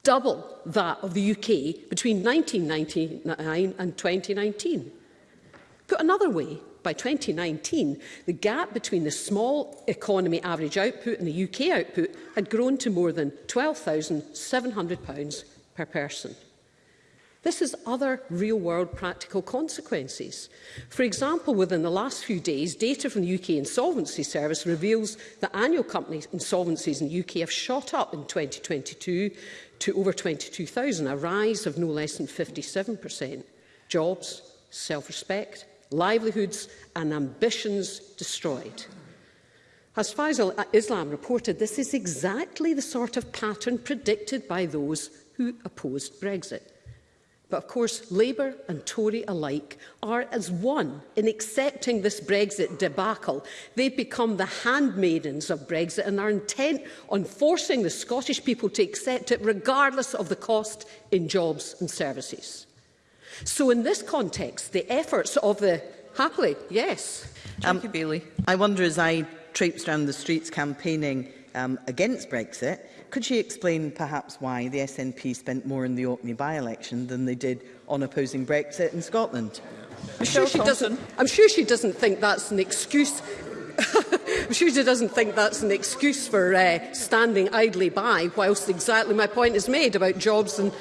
double that of the UK between 1999 and 2019. Put another way, by 2019, the gap between the small economy average output and the UK output had grown to more than £12,700 per person. This has other real-world practical consequences. For example, within the last few days, data from the UK Insolvency Service reveals that annual company insolvencies in the UK have shot up in 2022 to over 22,000, a rise of no less than 57%. Jobs, self-respect, livelihoods and ambitions destroyed. As Faisal Islam reported, this is exactly the sort of pattern predicted by those who opposed Brexit. But of course, Labour and Tory alike are as one in accepting this Brexit debacle. They've become the handmaidens of Brexit and are intent on forcing the Scottish people to accept it regardless of the cost in jobs and services. So in this context, the efforts of the... Happily, yes. Um, Jackie Bailey. I wonder, as I traipsed around the streets campaigning um, against Brexit, could she explain perhaps why the SNP spent more in the Orkney by-election than they did on opposing Brexit in Scotland? I'm sure, she doesn't, I'm sure she doesn't think that's an excuse I'm sure she doesn't think that's an excuse for uh, standing idly by, whilst exactly my point is made about jobs and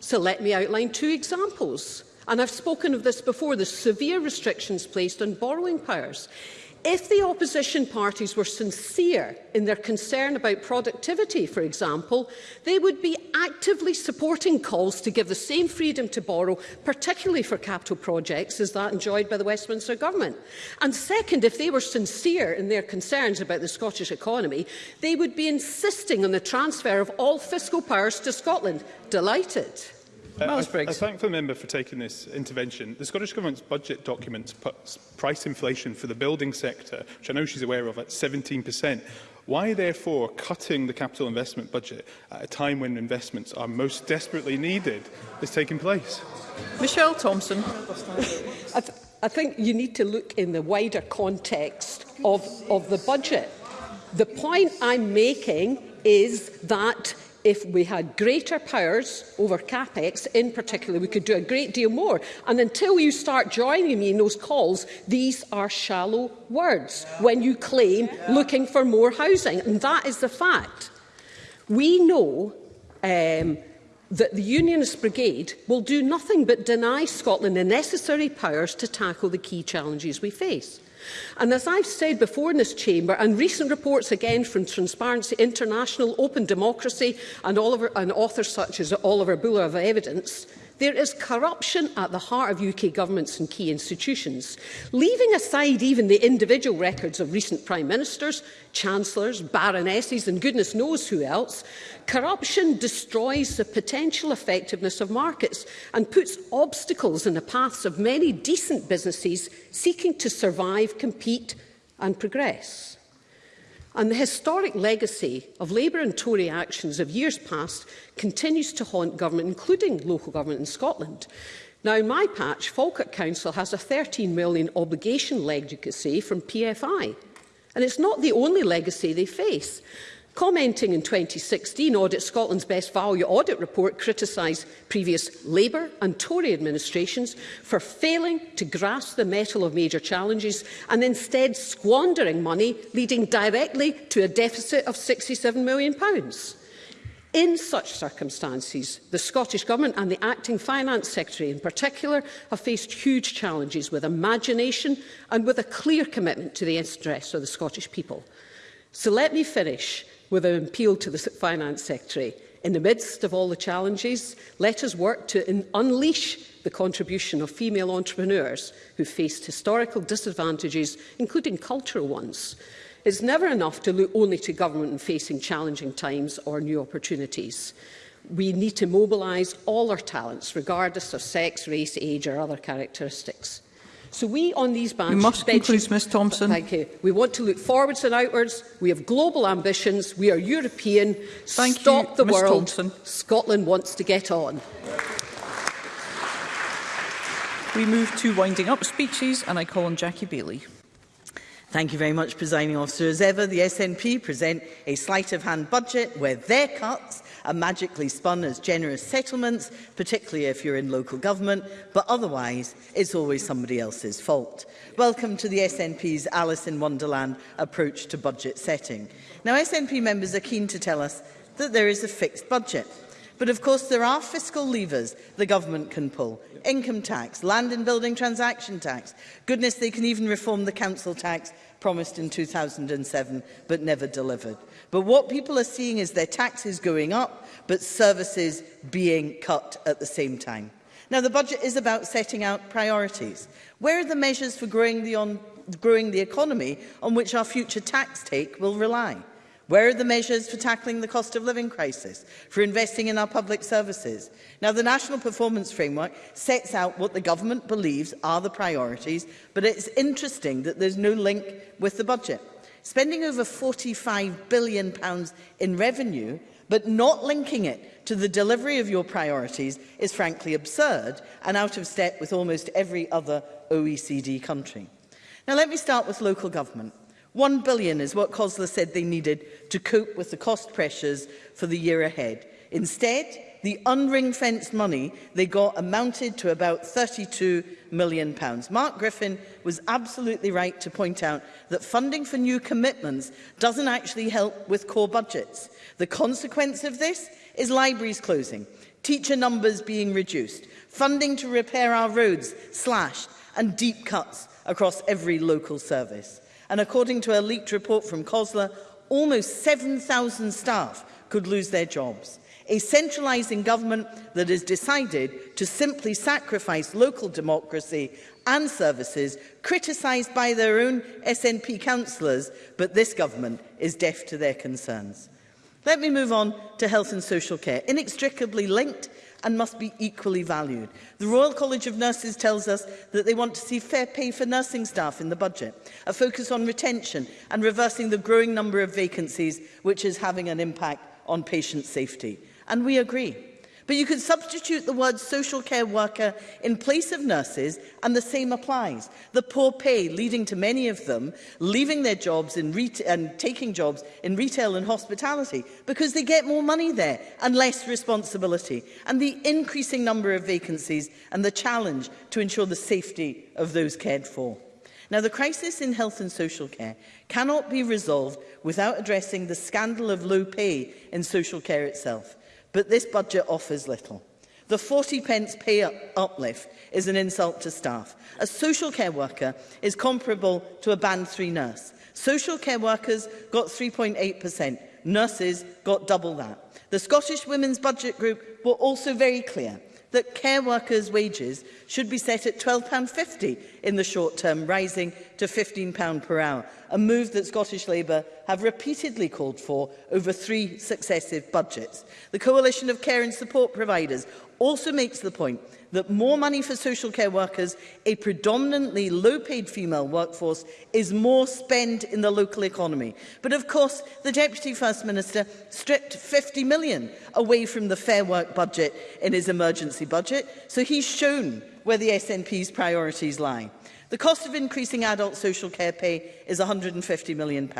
So let me outline two examples. And I've spoken of this before, the severe restrictions placed on borrowing powers. If the opposition parties were sincere in their concern about productivity, for example, they would be actively supporting calls to give the same freedom to borrow, particularly for capital projects, as that enjoyed by the Westminster Government. And second, if they were sincere in their concerns about the Scottish economy, they would be insisting on the transfer of all fiscal powers to Scotland. Delighted. Uh, Miles uh, Briggs. I, I thank the member for taking this intervention. The Scottish Government's budget documents puts price inflation for the building sector, which I know she's aware of, at 17%. Why, therefore, cutting the capital investment budget at a time when investments are most desperately needed is taking place? Michelle Thompson. I, th I think you need to look in the wider context of, of the budget. The point I'm making is that if we had greater powers over CapEx in particular, we could do a great deal more. And until you start joining me in those calls, these are shallow words yeah. when you claim yeah. looking for more housing. And that is the fact. We know um, that the Unionist Brigade will do nothing but deny Scotland the necessary powers to tackle the key challenges we face. And as I've said before in this chamber, and recent reports again from Transparency International, Open Democracy and, Oliver, and authors such as Oliver Buller of evidence, There is corruption at the heart of UK governments and key institutions. Leaving aside even the individual records of recent prime ministers, chancellors, baronesses and goodness knows who else, corruption destroys the potential effectiveness of markets and puts obstacles in the paths of many decent businesses seeking to survive, compete and progress. And the historic legacy of Labour and Tory actions of years past continues to haunt government, including local government in Scotland. Now, in my patch, Falkirk Council has a 13 million obligation legacy from PFI, and it's not the only legacy they face. Commenting in 2016, Audit Scotland's Best Value Audit report criticised previous Labour and Tory administrations for failing to grasp the metal of major challenges and instead squandering money, leading directly to a deficit of £67 million. In such circumstances, the Scottish Government and the Acting Finance Secretary in particular have faced huge challenges with imagination and with a clear commitment to the interests of the Scottish people. So let me finish with an appeal to the Finance Secretary. In the midst of all the challenges, let us work to unleash the contribution of female entrepreneurs who faced historical disadvantages, including cultural ones. It's never enough to look only to government in facing challenging times or new opportunities. We need to mobilise all our talents, regardless of sex, race, age or other characteristics. So we on these bands... We must conclude, Ms Thompson. Thank you. We want to look forwards and outwards. We have global ambitions. We are European. Thank Stop you, the Ms world. Thompson. Scotland wants to get on. We move to winding up speeches and I call on Jackie Bailey. Thank you very much, Presiding Officer. As ever, the SNP present a sleight of hand budget where their cuts are magically spun as generous settlements, particularly if you're in local government, but otherwise it's always somebody else's fault. Welcome to the SNP's Alice in Wonderland approach to budget setting. Now, SNP members are keen to tell us that there is a fixed budget. But of course, there are fiscal levers the government can pull. Income tax, land and building transaction tax. Goodness, they can even reform the council tax promised in 2007 but never delivered. But what people are seeing is their taxes going up, but services being cut at the same time. Now, the budget is about setting out priorities. Where are the measures for growing the, on, growing the economy on which our future tax take will rely? Where are the measures for tackling the cost of living crisis, for investing in our public services? Now, the National Performance Framework sets out what the government believes are the priorities, but it's interesting that there's no link with the budget spending over £45 billion pounds in revenue but not linking it to the delivery of your priorities is frankly absurd and out of step with almost every other OECD country. Now let me start with local government. 1 billion is what COSLA said they needed to cope with the cost pressures for the year ahead. Instead, the unring-fenced money they got amounted to about £32 million. pounds. Mark Griffin was absolutely right to point out that funding for new commitments doesn't actually help with core budgets. The consequence of this is libraries closing, teacher numbers being reduced, funding to repair our roads slashed, and deep cuts across every local service. And according to a leaked report from COSLA, almost 7,000 staff could lose their jobs a centralising government that has decided to simply sacrifice local democracy and services criticised by their own SNP councillors, but this government is deaf to their concerns. Let me move on to health and social care, inextricably linked and must be equally valued. The Royal College of Nurses tells us that they want to see fair pay for nursing staff in the budget, a focus on retention and reversing the growing number of vacancies which is having an impact on patient safety and we agree. But you could substitute the word social care worker in place of nurses, and the same applies. The poor pay leading to many of them leaving their jobs in and taking jobs in retail and hospitality because they get more money there and less responsibility, and the increasing number of vacancies and the challenge to ensure the safety of those cared for. Now, the crisis in health and social care cannot be resolved without addressing the scandal of low pay in social care itself but this budget offers little. The 40 pence pay uplift is an insult to staff. A social care worker is comparable to a band 3 nurse. Social care workers got 3.8%, nurses got double that. The Scottish Women's Budget Group were also very clear that care workers' wages should be set at £12.50 in the short term, rising to £15 per hour, a move that Scottish Labour have repeatedly called for over three successive budgets. The Coalition of Care and Support Providers also makes the point that more money for social care workers, a predominantly low-paid female workforce, is more spent in the local economy. But of course, the Deputy First Minister stripped 50 million away from the Fair Work budget in his emergency budget, so he's shown where the SNP's priorities lie. The cost of increasing adult social care pay is £150 million.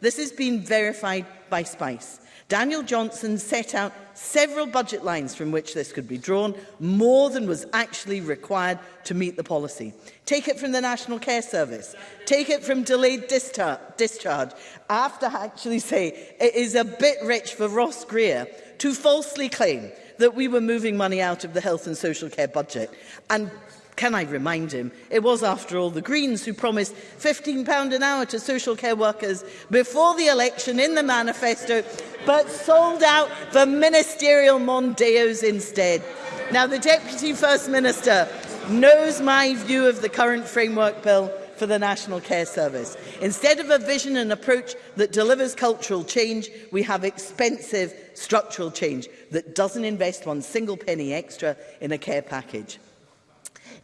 This has been verified by SPICE. Daniel Johnson set out several budget lines from which this could be drawn, more than was actually required to meet the policy. Take it from the National Care Service. Take it from delayed discharge. discharge. I have to actually say it is a bit rich for Ross Greer to falsely claim that we were moving money out of the health and social care budget and Can I remind him, it was, after all, the Greens who promised £15 an hour to social care workers before the election in the manifesto, but sold out the ministerial Mondeos instead. Now, the Deputy First Minister knows my view of the current framework bill for the National Care Service. Instead of a vision and approach that delivers cultural change, we have expensive structural change that doesn't invest one single penny extra in a care package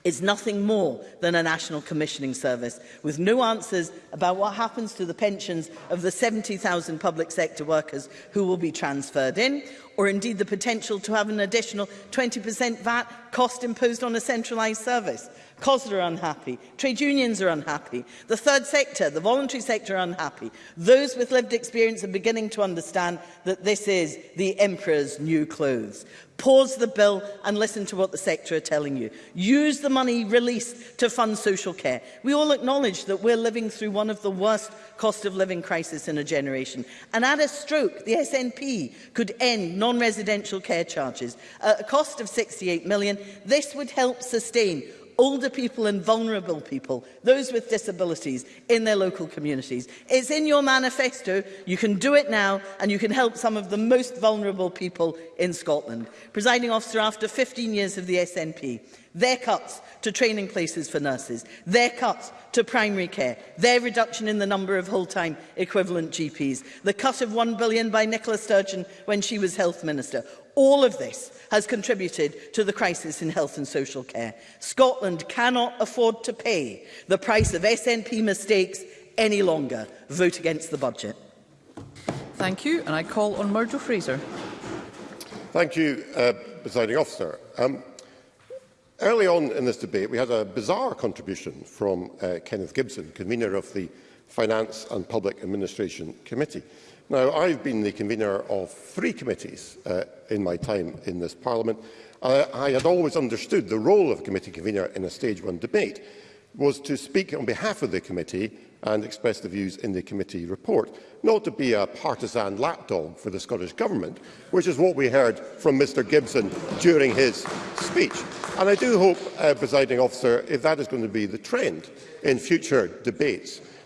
is nothing more than a national commissioning service, with no answers about what happens to the pensions of the 70,000 public sector workers who will be transferred in, or indeed the potential to have an additional 20% VAT cost imposed on a centralised service. COSLA are unhappy, trade unions are unhappy, the third sector, the voluntary sector are unhappy. Those with lived experience are beginning to understand that this is the emperor's new clothes. Pause the bill and listen to what the sector are telling you. Use the money released to fund social care. We all acknowledge that we're living through one of the worst cost of living crisis in a generation. And at a stroke, the SNP could end non-residential care charges at a cost of 68 million. This would help sustain older people and vulnerable people, those with disabilities in their local communities. It's in your manifesto. You can do it now and you can help some of the most vulnerable people in Scotland. Presiding officer, after 15 years of the SNP, their cuts to training places for nurses, their cuts to primary care, their reduction in the number of whole-time equivalent GPs, the cut of 1 billion by Nicola Sturgeon when she was Health Minister, all of this has contributed to the crisis in health and social care. Scotland cannot afford to pay the price of SNP mistakes any longer. Vote against the budget. Thank you. And I call on Murdo Fraser. Thank you, uh, presiding officer. Um, early on in this debate, we had a bizarre contribution from uh, Kenneth Gibson, convener of the Finance and Public Administration Committee. Now, I've been the convener of three committees uh, in my time in this Parliament. Uh, I had always understood the role of a committee convener in a stage one debate was to speak on behalf of the committee and express the views in the committee report, not to be a partisan lapdog for the Scottish Government, which is what we heard from Mr Gibson during his speech. And I do hope, uh, presiding officer, if that is going to be the trend in future debates,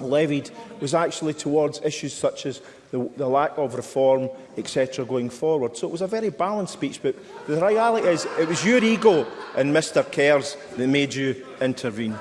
levied was actually towards issues such as the, the lack of reform, etc., going forward. So it was a very balanced speech, but the reality is it was your ego and Mr Kerr's that made you intervene.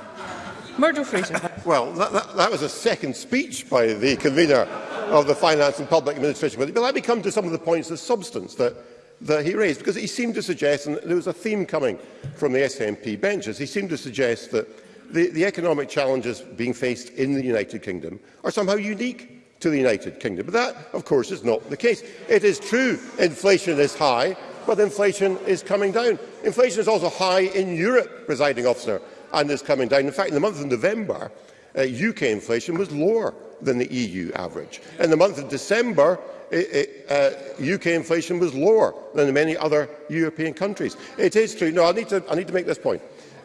Murdo Fraser. Well, that, that, that was a second speech by the convener of the Finance and Public Administration Committee. But let me come to some of the points of substance that, that he raised, because he seemed to suggest, and there was a theme coming from the SNP benches, he seemed to suggest that the, the economic challenges being faced in the United Kingdom are somehow unique to the United Kingdom. But that, of course, is not the case. It is true inflation is high, but inflation is coming down. Inflation is also high in Europe, presiding officer, and is coming down. In fact, in the month of November, uh, UK inflation was lower than the EU average. In the month of December, it, it, uh, UK inflation was lower than many other European countries. It is true. No, I need to, I need to make this point.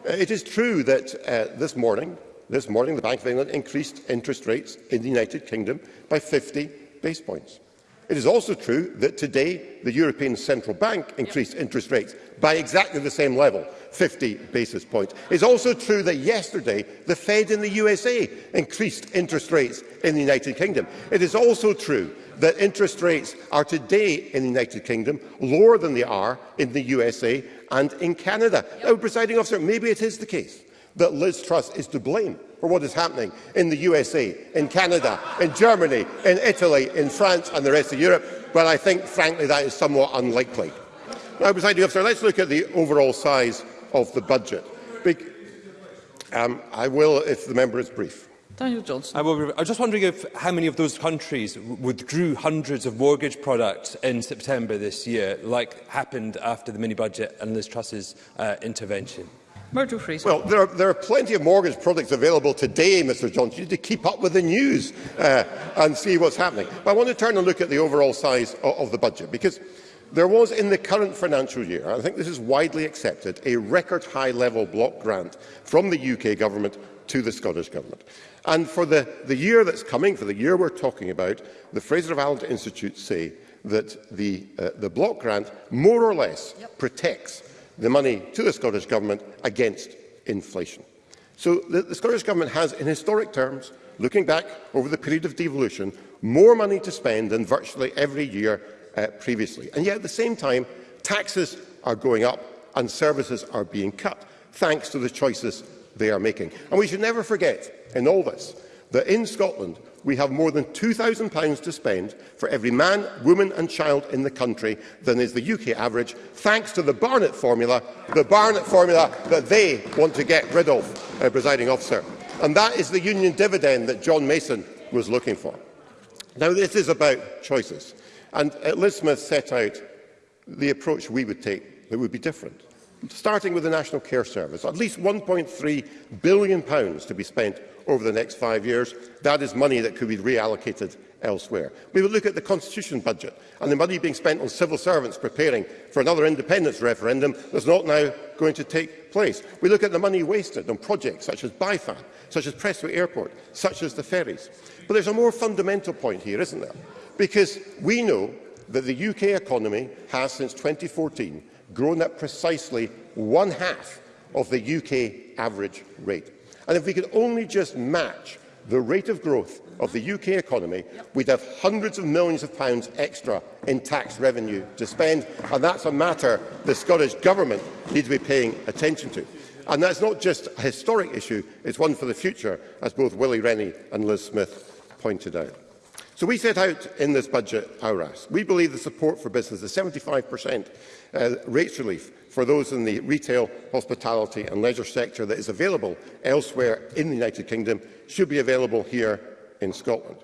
Uh, it is true that uh, this morning, this morning, the Bank of England increased interest rates in the United Kingdom by 50 base points. It is also true that today the European Central Bank increased yep. interest rates by exactly the same level, 50 basis points. It is also true that yesterday the Fed in the USA increased interest rates in the United Kingdom. It is also true that interest rates are today in the United Kingdom lower than they are in the USA and in Canada. Yep. Now, presiding officer, maybe it is the case that Liz Truss is to blame for what is happening in the USA, in Canada, in Germany, in Italy, in France and the rest of Europe, but I think, frankly, that is somewhat unlikely. Now, presiding officer, let's look at the overall size of the budget. Be um, I will if the member is brief. Daniel Johnson. I, will, I was just wondering if how many of those countries withdrew hundreds of mortgage products in September this year, like happened after the mini-budget and Liz Truss's uh, intervention. Murdo Fraser. Well, there are, there are plenty of mortgage products available today, Mr Johnson. You need to keep up with the news uh, and see what's happening. But I want to turn and look at the overall size of, of the budget, because there was in the current financial year, I think this is widely accepted, a record high level block grant from the UK government to the Scottish Government. And for the, the year that's coming, for the year we're talking about, the Fraser of Allen Institute say that the, uh, the block grant more or less yep. protects the money to the Scottish Government against inflation. So the, the Scottish Government has, in historic terms, looking back over the period of devolution, more money to spend than virtually every year uh, previously. And yet, at the same time, taxes are going up and services are being cut, thanks to the choices they are making. And we should never forget in all this, that in Scotland we have more than £2,000 to spend for every man, woman and child in the country than is the UK average, thanks to the Barnett formula, the Barnett formula that they want to get rid of, uh, presiding officer. And that is the union dividend that John Mason was looking for. Now, this is about choices. And uh, Liz Smith set out the approach we would take that would be different. Starting with the National Care Service, at least £1.3 billion to be spent over the next five years. That is money that could be reallocated elsewhere. We would look at the Constitution budget and the money being spent on civil servants preparing for another independence referendum that's not now going to take place. We look at the money wasted on projects such as BIFAN, such as Pressway Airport, such as the ferries. But there's a more fundamental point here, isn't there? Because we know that the UK economy has, since 2014, grown at precisely one half of the UK average rate. And if we could only just match the rate of growth of the UK economy, we'd have hundreds of millions of pounds extra in tax revenue to spend, and that's a matter the Scottish Government needs to be paying attention to. And that's not just a historic issue, it's one for the future, as both Willie Rennie and Liz Smith pointed out. So we set out in this budget our ask. We believe the support for business is 75% uh, rates relief for those in the retail, hospitality and leisure sector that is available elsewhere in the United Kingdom should be available here in Scotland.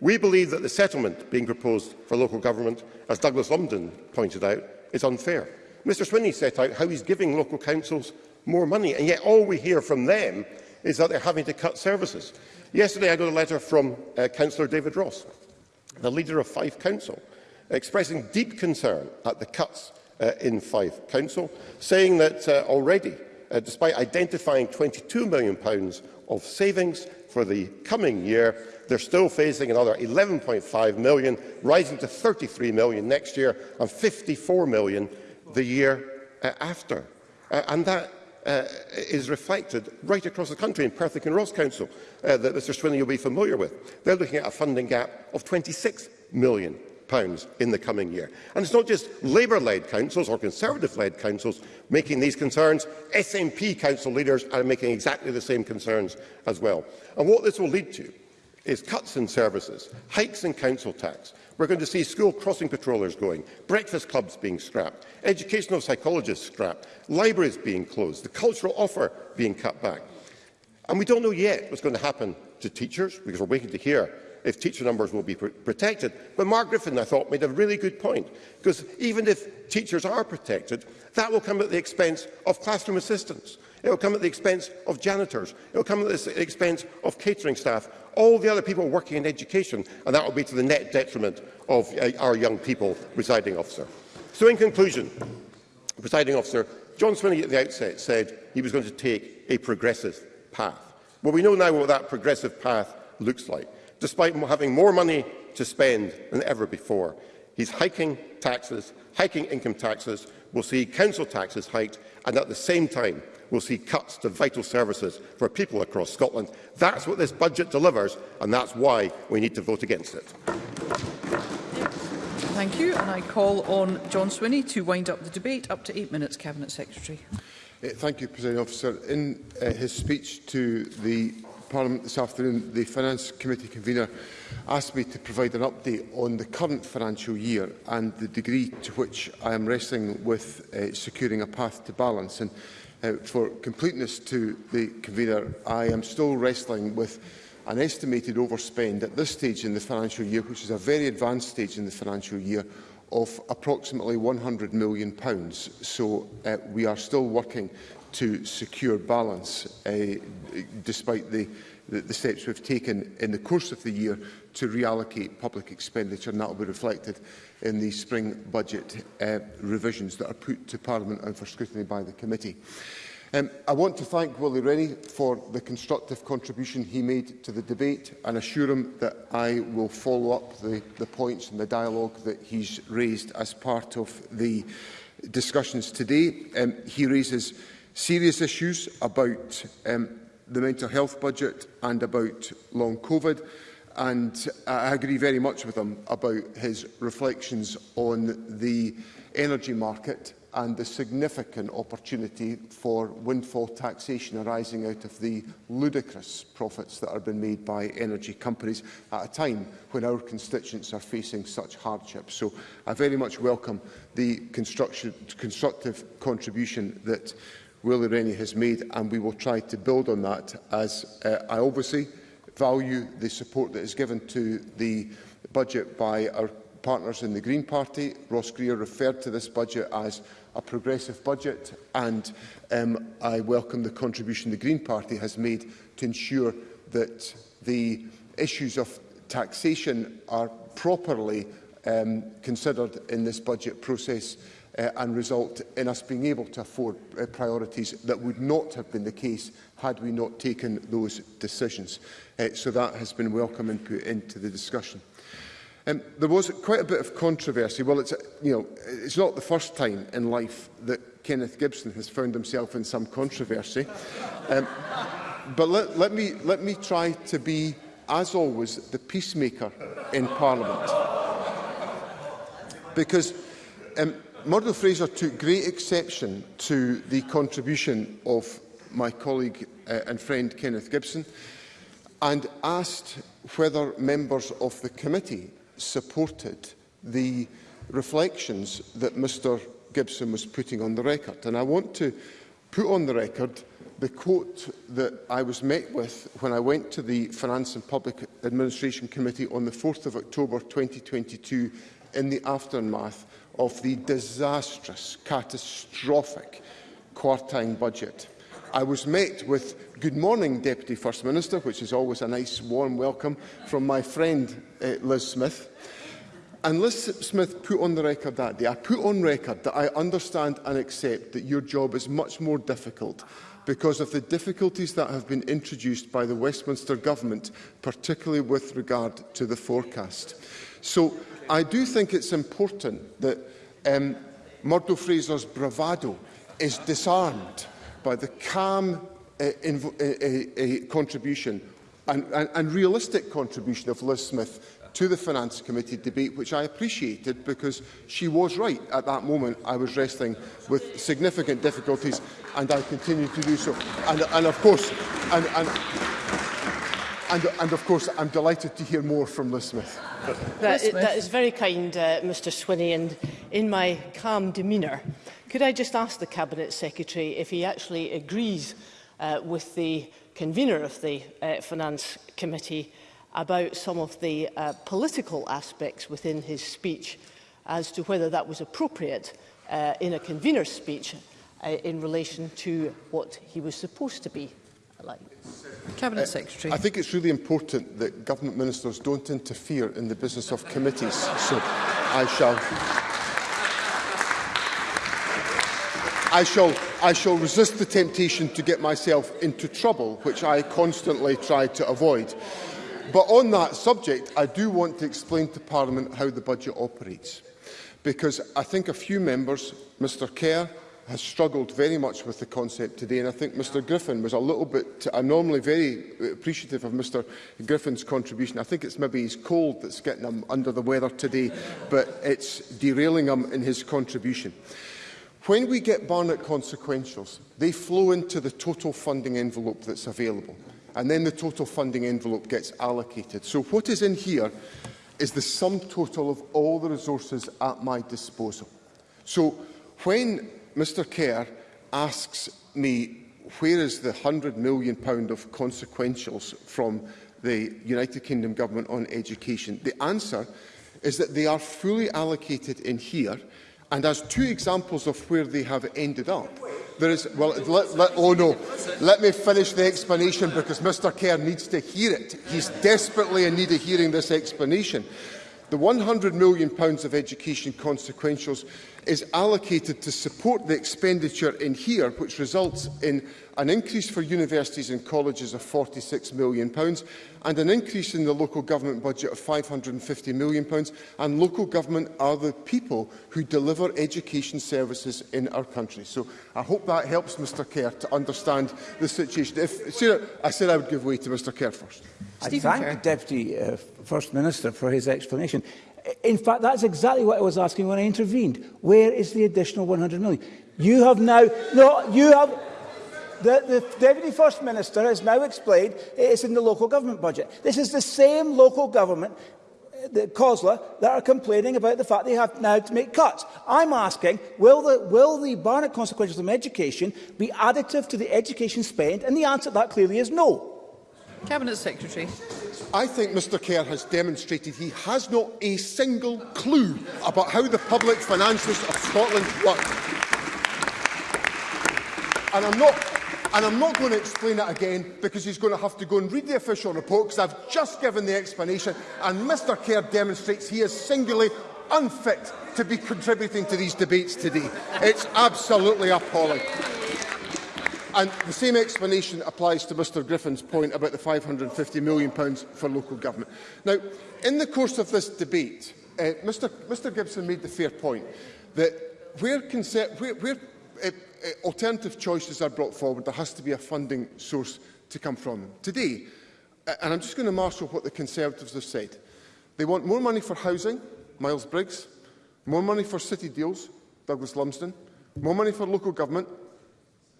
We believe that the settlement being proposed for local government, as Douglas Lumsden pointed out, is unfair. Mr Swinney set out how he's giving local councils more money, and yet all we hear from them is that they're having to cut services. Yesterday I got a letter from uh, Councillor David Ross, the leader of Fife Council, expressing deep concern at the cuts uh, in Fife Council, saying that uh, already, uh, despite identifying £22 million of savings for the coming year, they're still facing another 11.5 million, rising to 33 million next year and 54 million the year uh, after. Uh, and that uh, is reflected right across the country in Perth and Ross Council uh, that Mr Swinney will be familiar with. They're looking at a funding gap of 26 million pounds in the coming year. And it's not just Labour-led councils or Conservative-led councils making these concerns. SNP council leaders are making exactly the same concerns as well. And what this will lead to is cuts in services, hikes in council tax. We're going to see school crossing patrollers going, breakfast clubs being scrapped, educational psychologists scrapped, libraries being closed, the cultural offer being cut back. And we don't know yet what's going to happen to teachers, because we're waiting to hear if teacher numbers will be pr protected. But Mark Griffin, I thought, made a really good point, because even if teachers are protected, that will come at the expense of classroom assistants. It will come at the expense of janitors. It will come at the expense of catering staff, all the other people working in education, and that will be to the net detriment of uh, our young people, presiding officer. So in conclusion, presiding officer, John Swinney at the outset said he was going to take a progressive path. Well, we know now what that progressive path looks like despite having more money to spend than ever before. He's hiking taxes, hiking income taxes, we'll see council taxes hiked, and at the same time, we'll see cuts to vital services for people across Scotland. That's what this budget delivers, and that's why we need to vote against it. Thank you, and I call on John Swinney to wind up the debate. Up to eight minutes, Cabinet Secretary. Uh, thank you, President Officer. In uh, his speech to the Parliament this afternoon, the Finance Committee convener asked me to provide an update on the current financial year and the degree to which I am wrestling with uh, securing a path to balance. And uh, for completeness to the convener, I am still wrestling with an estimated overspend at this stage in the financial year, which is a very advanced stage in the financial year, of approximately £100 million. So uh, we are still working to secure balance, uh, despite the, the, steps we've taken in the course of the year to reallocate public expenditure, and that will be reflected in the spring budget uh, revisions that are put to Parliament and for scrutiny by the committee. Um, I want to thank Willie Rennie for the constructive contribution he made to the debate and assure him that I will follow up the, the points and the dialogue that he's raised as part of the discussions today. Um, he raises serious issues about um, the mental health budget and about long COVID. And I agree very much with him about his reflections on the energy market and the significant opportunity for windfall taxation arising out of the ludicrous profits that have been made by energy companies at a time when our constituents are facing such hardships. So I very much welcome the constructive contribution that Willie Rennie has made, and we will try to build on that as uh, I obviously value the support that is given to the budget by our partners in the Green Party. Ross Greer referred to this budget as a progressive budget, and um, I welcome the contribution the Green Party has made to ensure that the issues of taxation are properly um, considered in this budget process uh, and result in us being able to afford uh, priorities that would not have been the case had we not taken those decisions. Uh, so that has been welcome input into the discussion. Um, there was quite a bit of controversy. Well, it's, you know, it's not the first time in life that Kenneth Gibson has found himself in some controversy. Um, but let, let, me, let me try to be, as always, the peacemaker in Parliament. Because um, Murdo Fraser took great exception to the contribution of my colleague uh, and friend Kenneth Gibson and asked whether members of the committee supported the reflections that Mr Gibson was putting on the record. And I want to put on the record the quote that I was met with when I went to the Finance and Public Administration Committee on the 4th of October 2022 in the aftermath of the disastrous, catastrophic quartine budget. I was met with good morning, Deputy First Minister, which is always a nice warm welcome from my friend uh, Liz Smith. And Liz Smith put on the record that day, I put on record that I understand and accept that your job is much more difficult because of the difficulties that have been introduced by the Westminster Government, particularly with regard to the forecast. So I do think it's important that um, Murdo Fraser's bravado is disarmed by the calm uh, uh, uh, uh, contribution and, and, and realistic contribution of Liz Smith to the Finance Committee debate, which I appreciated because she was right. At that moment, I was wrestling with significant difficulties, and I continue to do so. And, and of course, and, and, And, and of course, I'm delighted to hear more from Liz Smith. That, Liz Smith. that is very kind, uh, Mr Swinney, and in my calm demeanour, could I just ask the Cabinet Secretary if he actually agrees uh, with the convener of the uh, Finance Committee about some of the uh, political aspects within his speech as to whether that was appropriate uh, in a convener's speech uh, in relation to what he was supposed to be like? Cabinet uh, Secretary. I think it's really important that government ministers don't interfere in the business of committees. so I shall... I shall, I shall resist the temptation to get myself into trouble, which I constantly try to avoid. But on that subject, I do want to explain to Parliament how the budget operates. Because I think a few members, Mr Kerr, has struggled very much with the concept today, and I think Mr Griffin was a little bit, I'm normally very uh, appreciative of Mr Griffin's contribution. I think it's maybe his cold that's getting him under the weather today, but it's derailing him in his contribution. When we get Barnett consequentials, they flow into the total funding envelope that's available, and then the total funding envelope gets allocated. So what is in here is the sum total of all the resources at my disposal. So when Mr Kerr asks me where is the 100 million pound of consequentials from the United Kingdom Government on education? The answer is that they are fully allocated in here, and as two examples of where they have ended up, there is, well, let, let, oh no, let me finish the explanation because Mr Kerr needs to hear it. He's desperately in need of hearing this explanation. The 100 million pounds of education consequentials is allocated to support the expenditure in here, which results in an increase for universities and colleges of £46 million pounds, and an increase in the local government budget of £550 million. Pounds, and local government are the people who deliver education services in our country. So I hope that helps Mr Kerr to understand the situation. If, Sarah, I said I would give way to Mr Kerr first. I thank the Deputy uh, First Minister for his explanation. In fact, that's exactly what I was asking when I intervened. Where is the additional 100 million? You have now... No, you have... The, the Deputy First Minister has now explained it is in the local government budget. This is the same local government uh, the COSLA that are complaining about the fact they have now to make cuts. I'm asking, will the, will the Barnett consequences of education be additive to the education spend? And the answer to that clearly is no. Cabinet Secretary. I think Mr Kerr has demonstrated he has not a single clue about how the public finances of Scotland work. And I'm not And I'm not going to explain it again because he's going to have to go and read the official report because I've just given the explanation and Mr Kerr demonstrates he is singularly unfit to be contributing to these debates today. It's absolutely appalling. And the same explanation applies to Mr Griffin's point about the £550 million for local government. Now, in the course of this debate, uh, Mr, Mr Gibson made the fair point that where, where, where uh, uh, alternative choices are brought forward, there has to be a funding source to come from them. Today, uh, and I'm just going to marshal what the Conservatives have said, they want more money for housing, Miles Briggs, more money for city deals, Douglas Lumsden, more money for local government,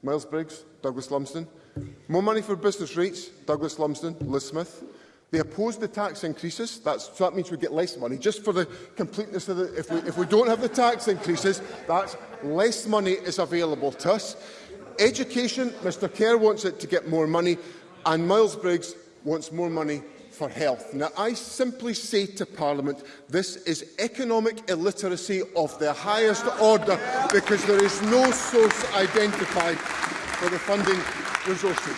Miles Briggs, Douglas Lumsden. More money for business rates, Douglas Lumsden, Liz Smith. They oppose the tax increases. That's, so that means we get less money. Just for the completeness of the, if we, if we don't have the tax increases, that's less money is available to us. Education, Mr Kerr wants it to get more money, and Miles Briggs wants more money for health. Now, I simply say to Parliament, this is economic illiteracy of the highest order because there is no source identified for the funding resources.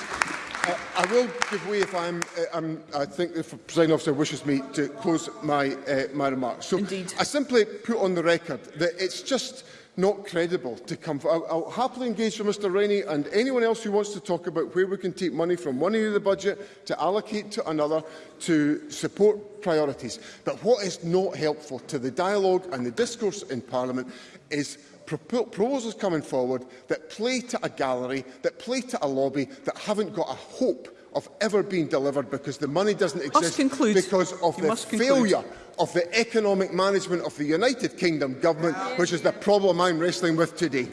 Uh, I will give way if I'm, uh, I'm, I think the presiding officer wishes me to close my, uh, my remarks. So Indeed. I simply put on the record that it's just not credible to come forward. I'll, I'll happily engage with Mr Rennie and anyone else who wants to talk about where we can take money from one area of the budget to allocate to another to support priorities. But what is not helpful to the dialogue and the discourse in Parliament is proposals coming forward that play to a gallery, that play to a lobby, that haven't got a hope of ever being delivered because the money doesn't exist because of you the failure of the economic management of the United Kingdom Government, which is the problem I'm wrestling with today.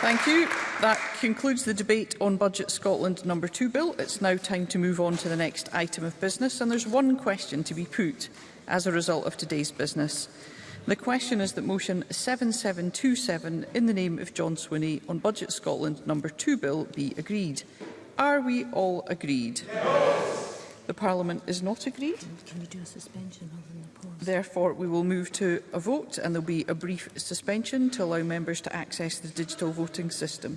Thank you. That concludes the debate on Budget Scotland number 2 bill. It's now time to move on to the next item of business and there's one question to be put as a result of today's business. The question is that motion 7727 in the name of John Swinney on Budget Scotland number 2 bill be agreed. Are we all agreed? Yes. The Parliament is not agreed. Can we do a suspension other the pause? Therefore, we will move to a vote and there'll be a brief suspension to allow members to access the digital voting system.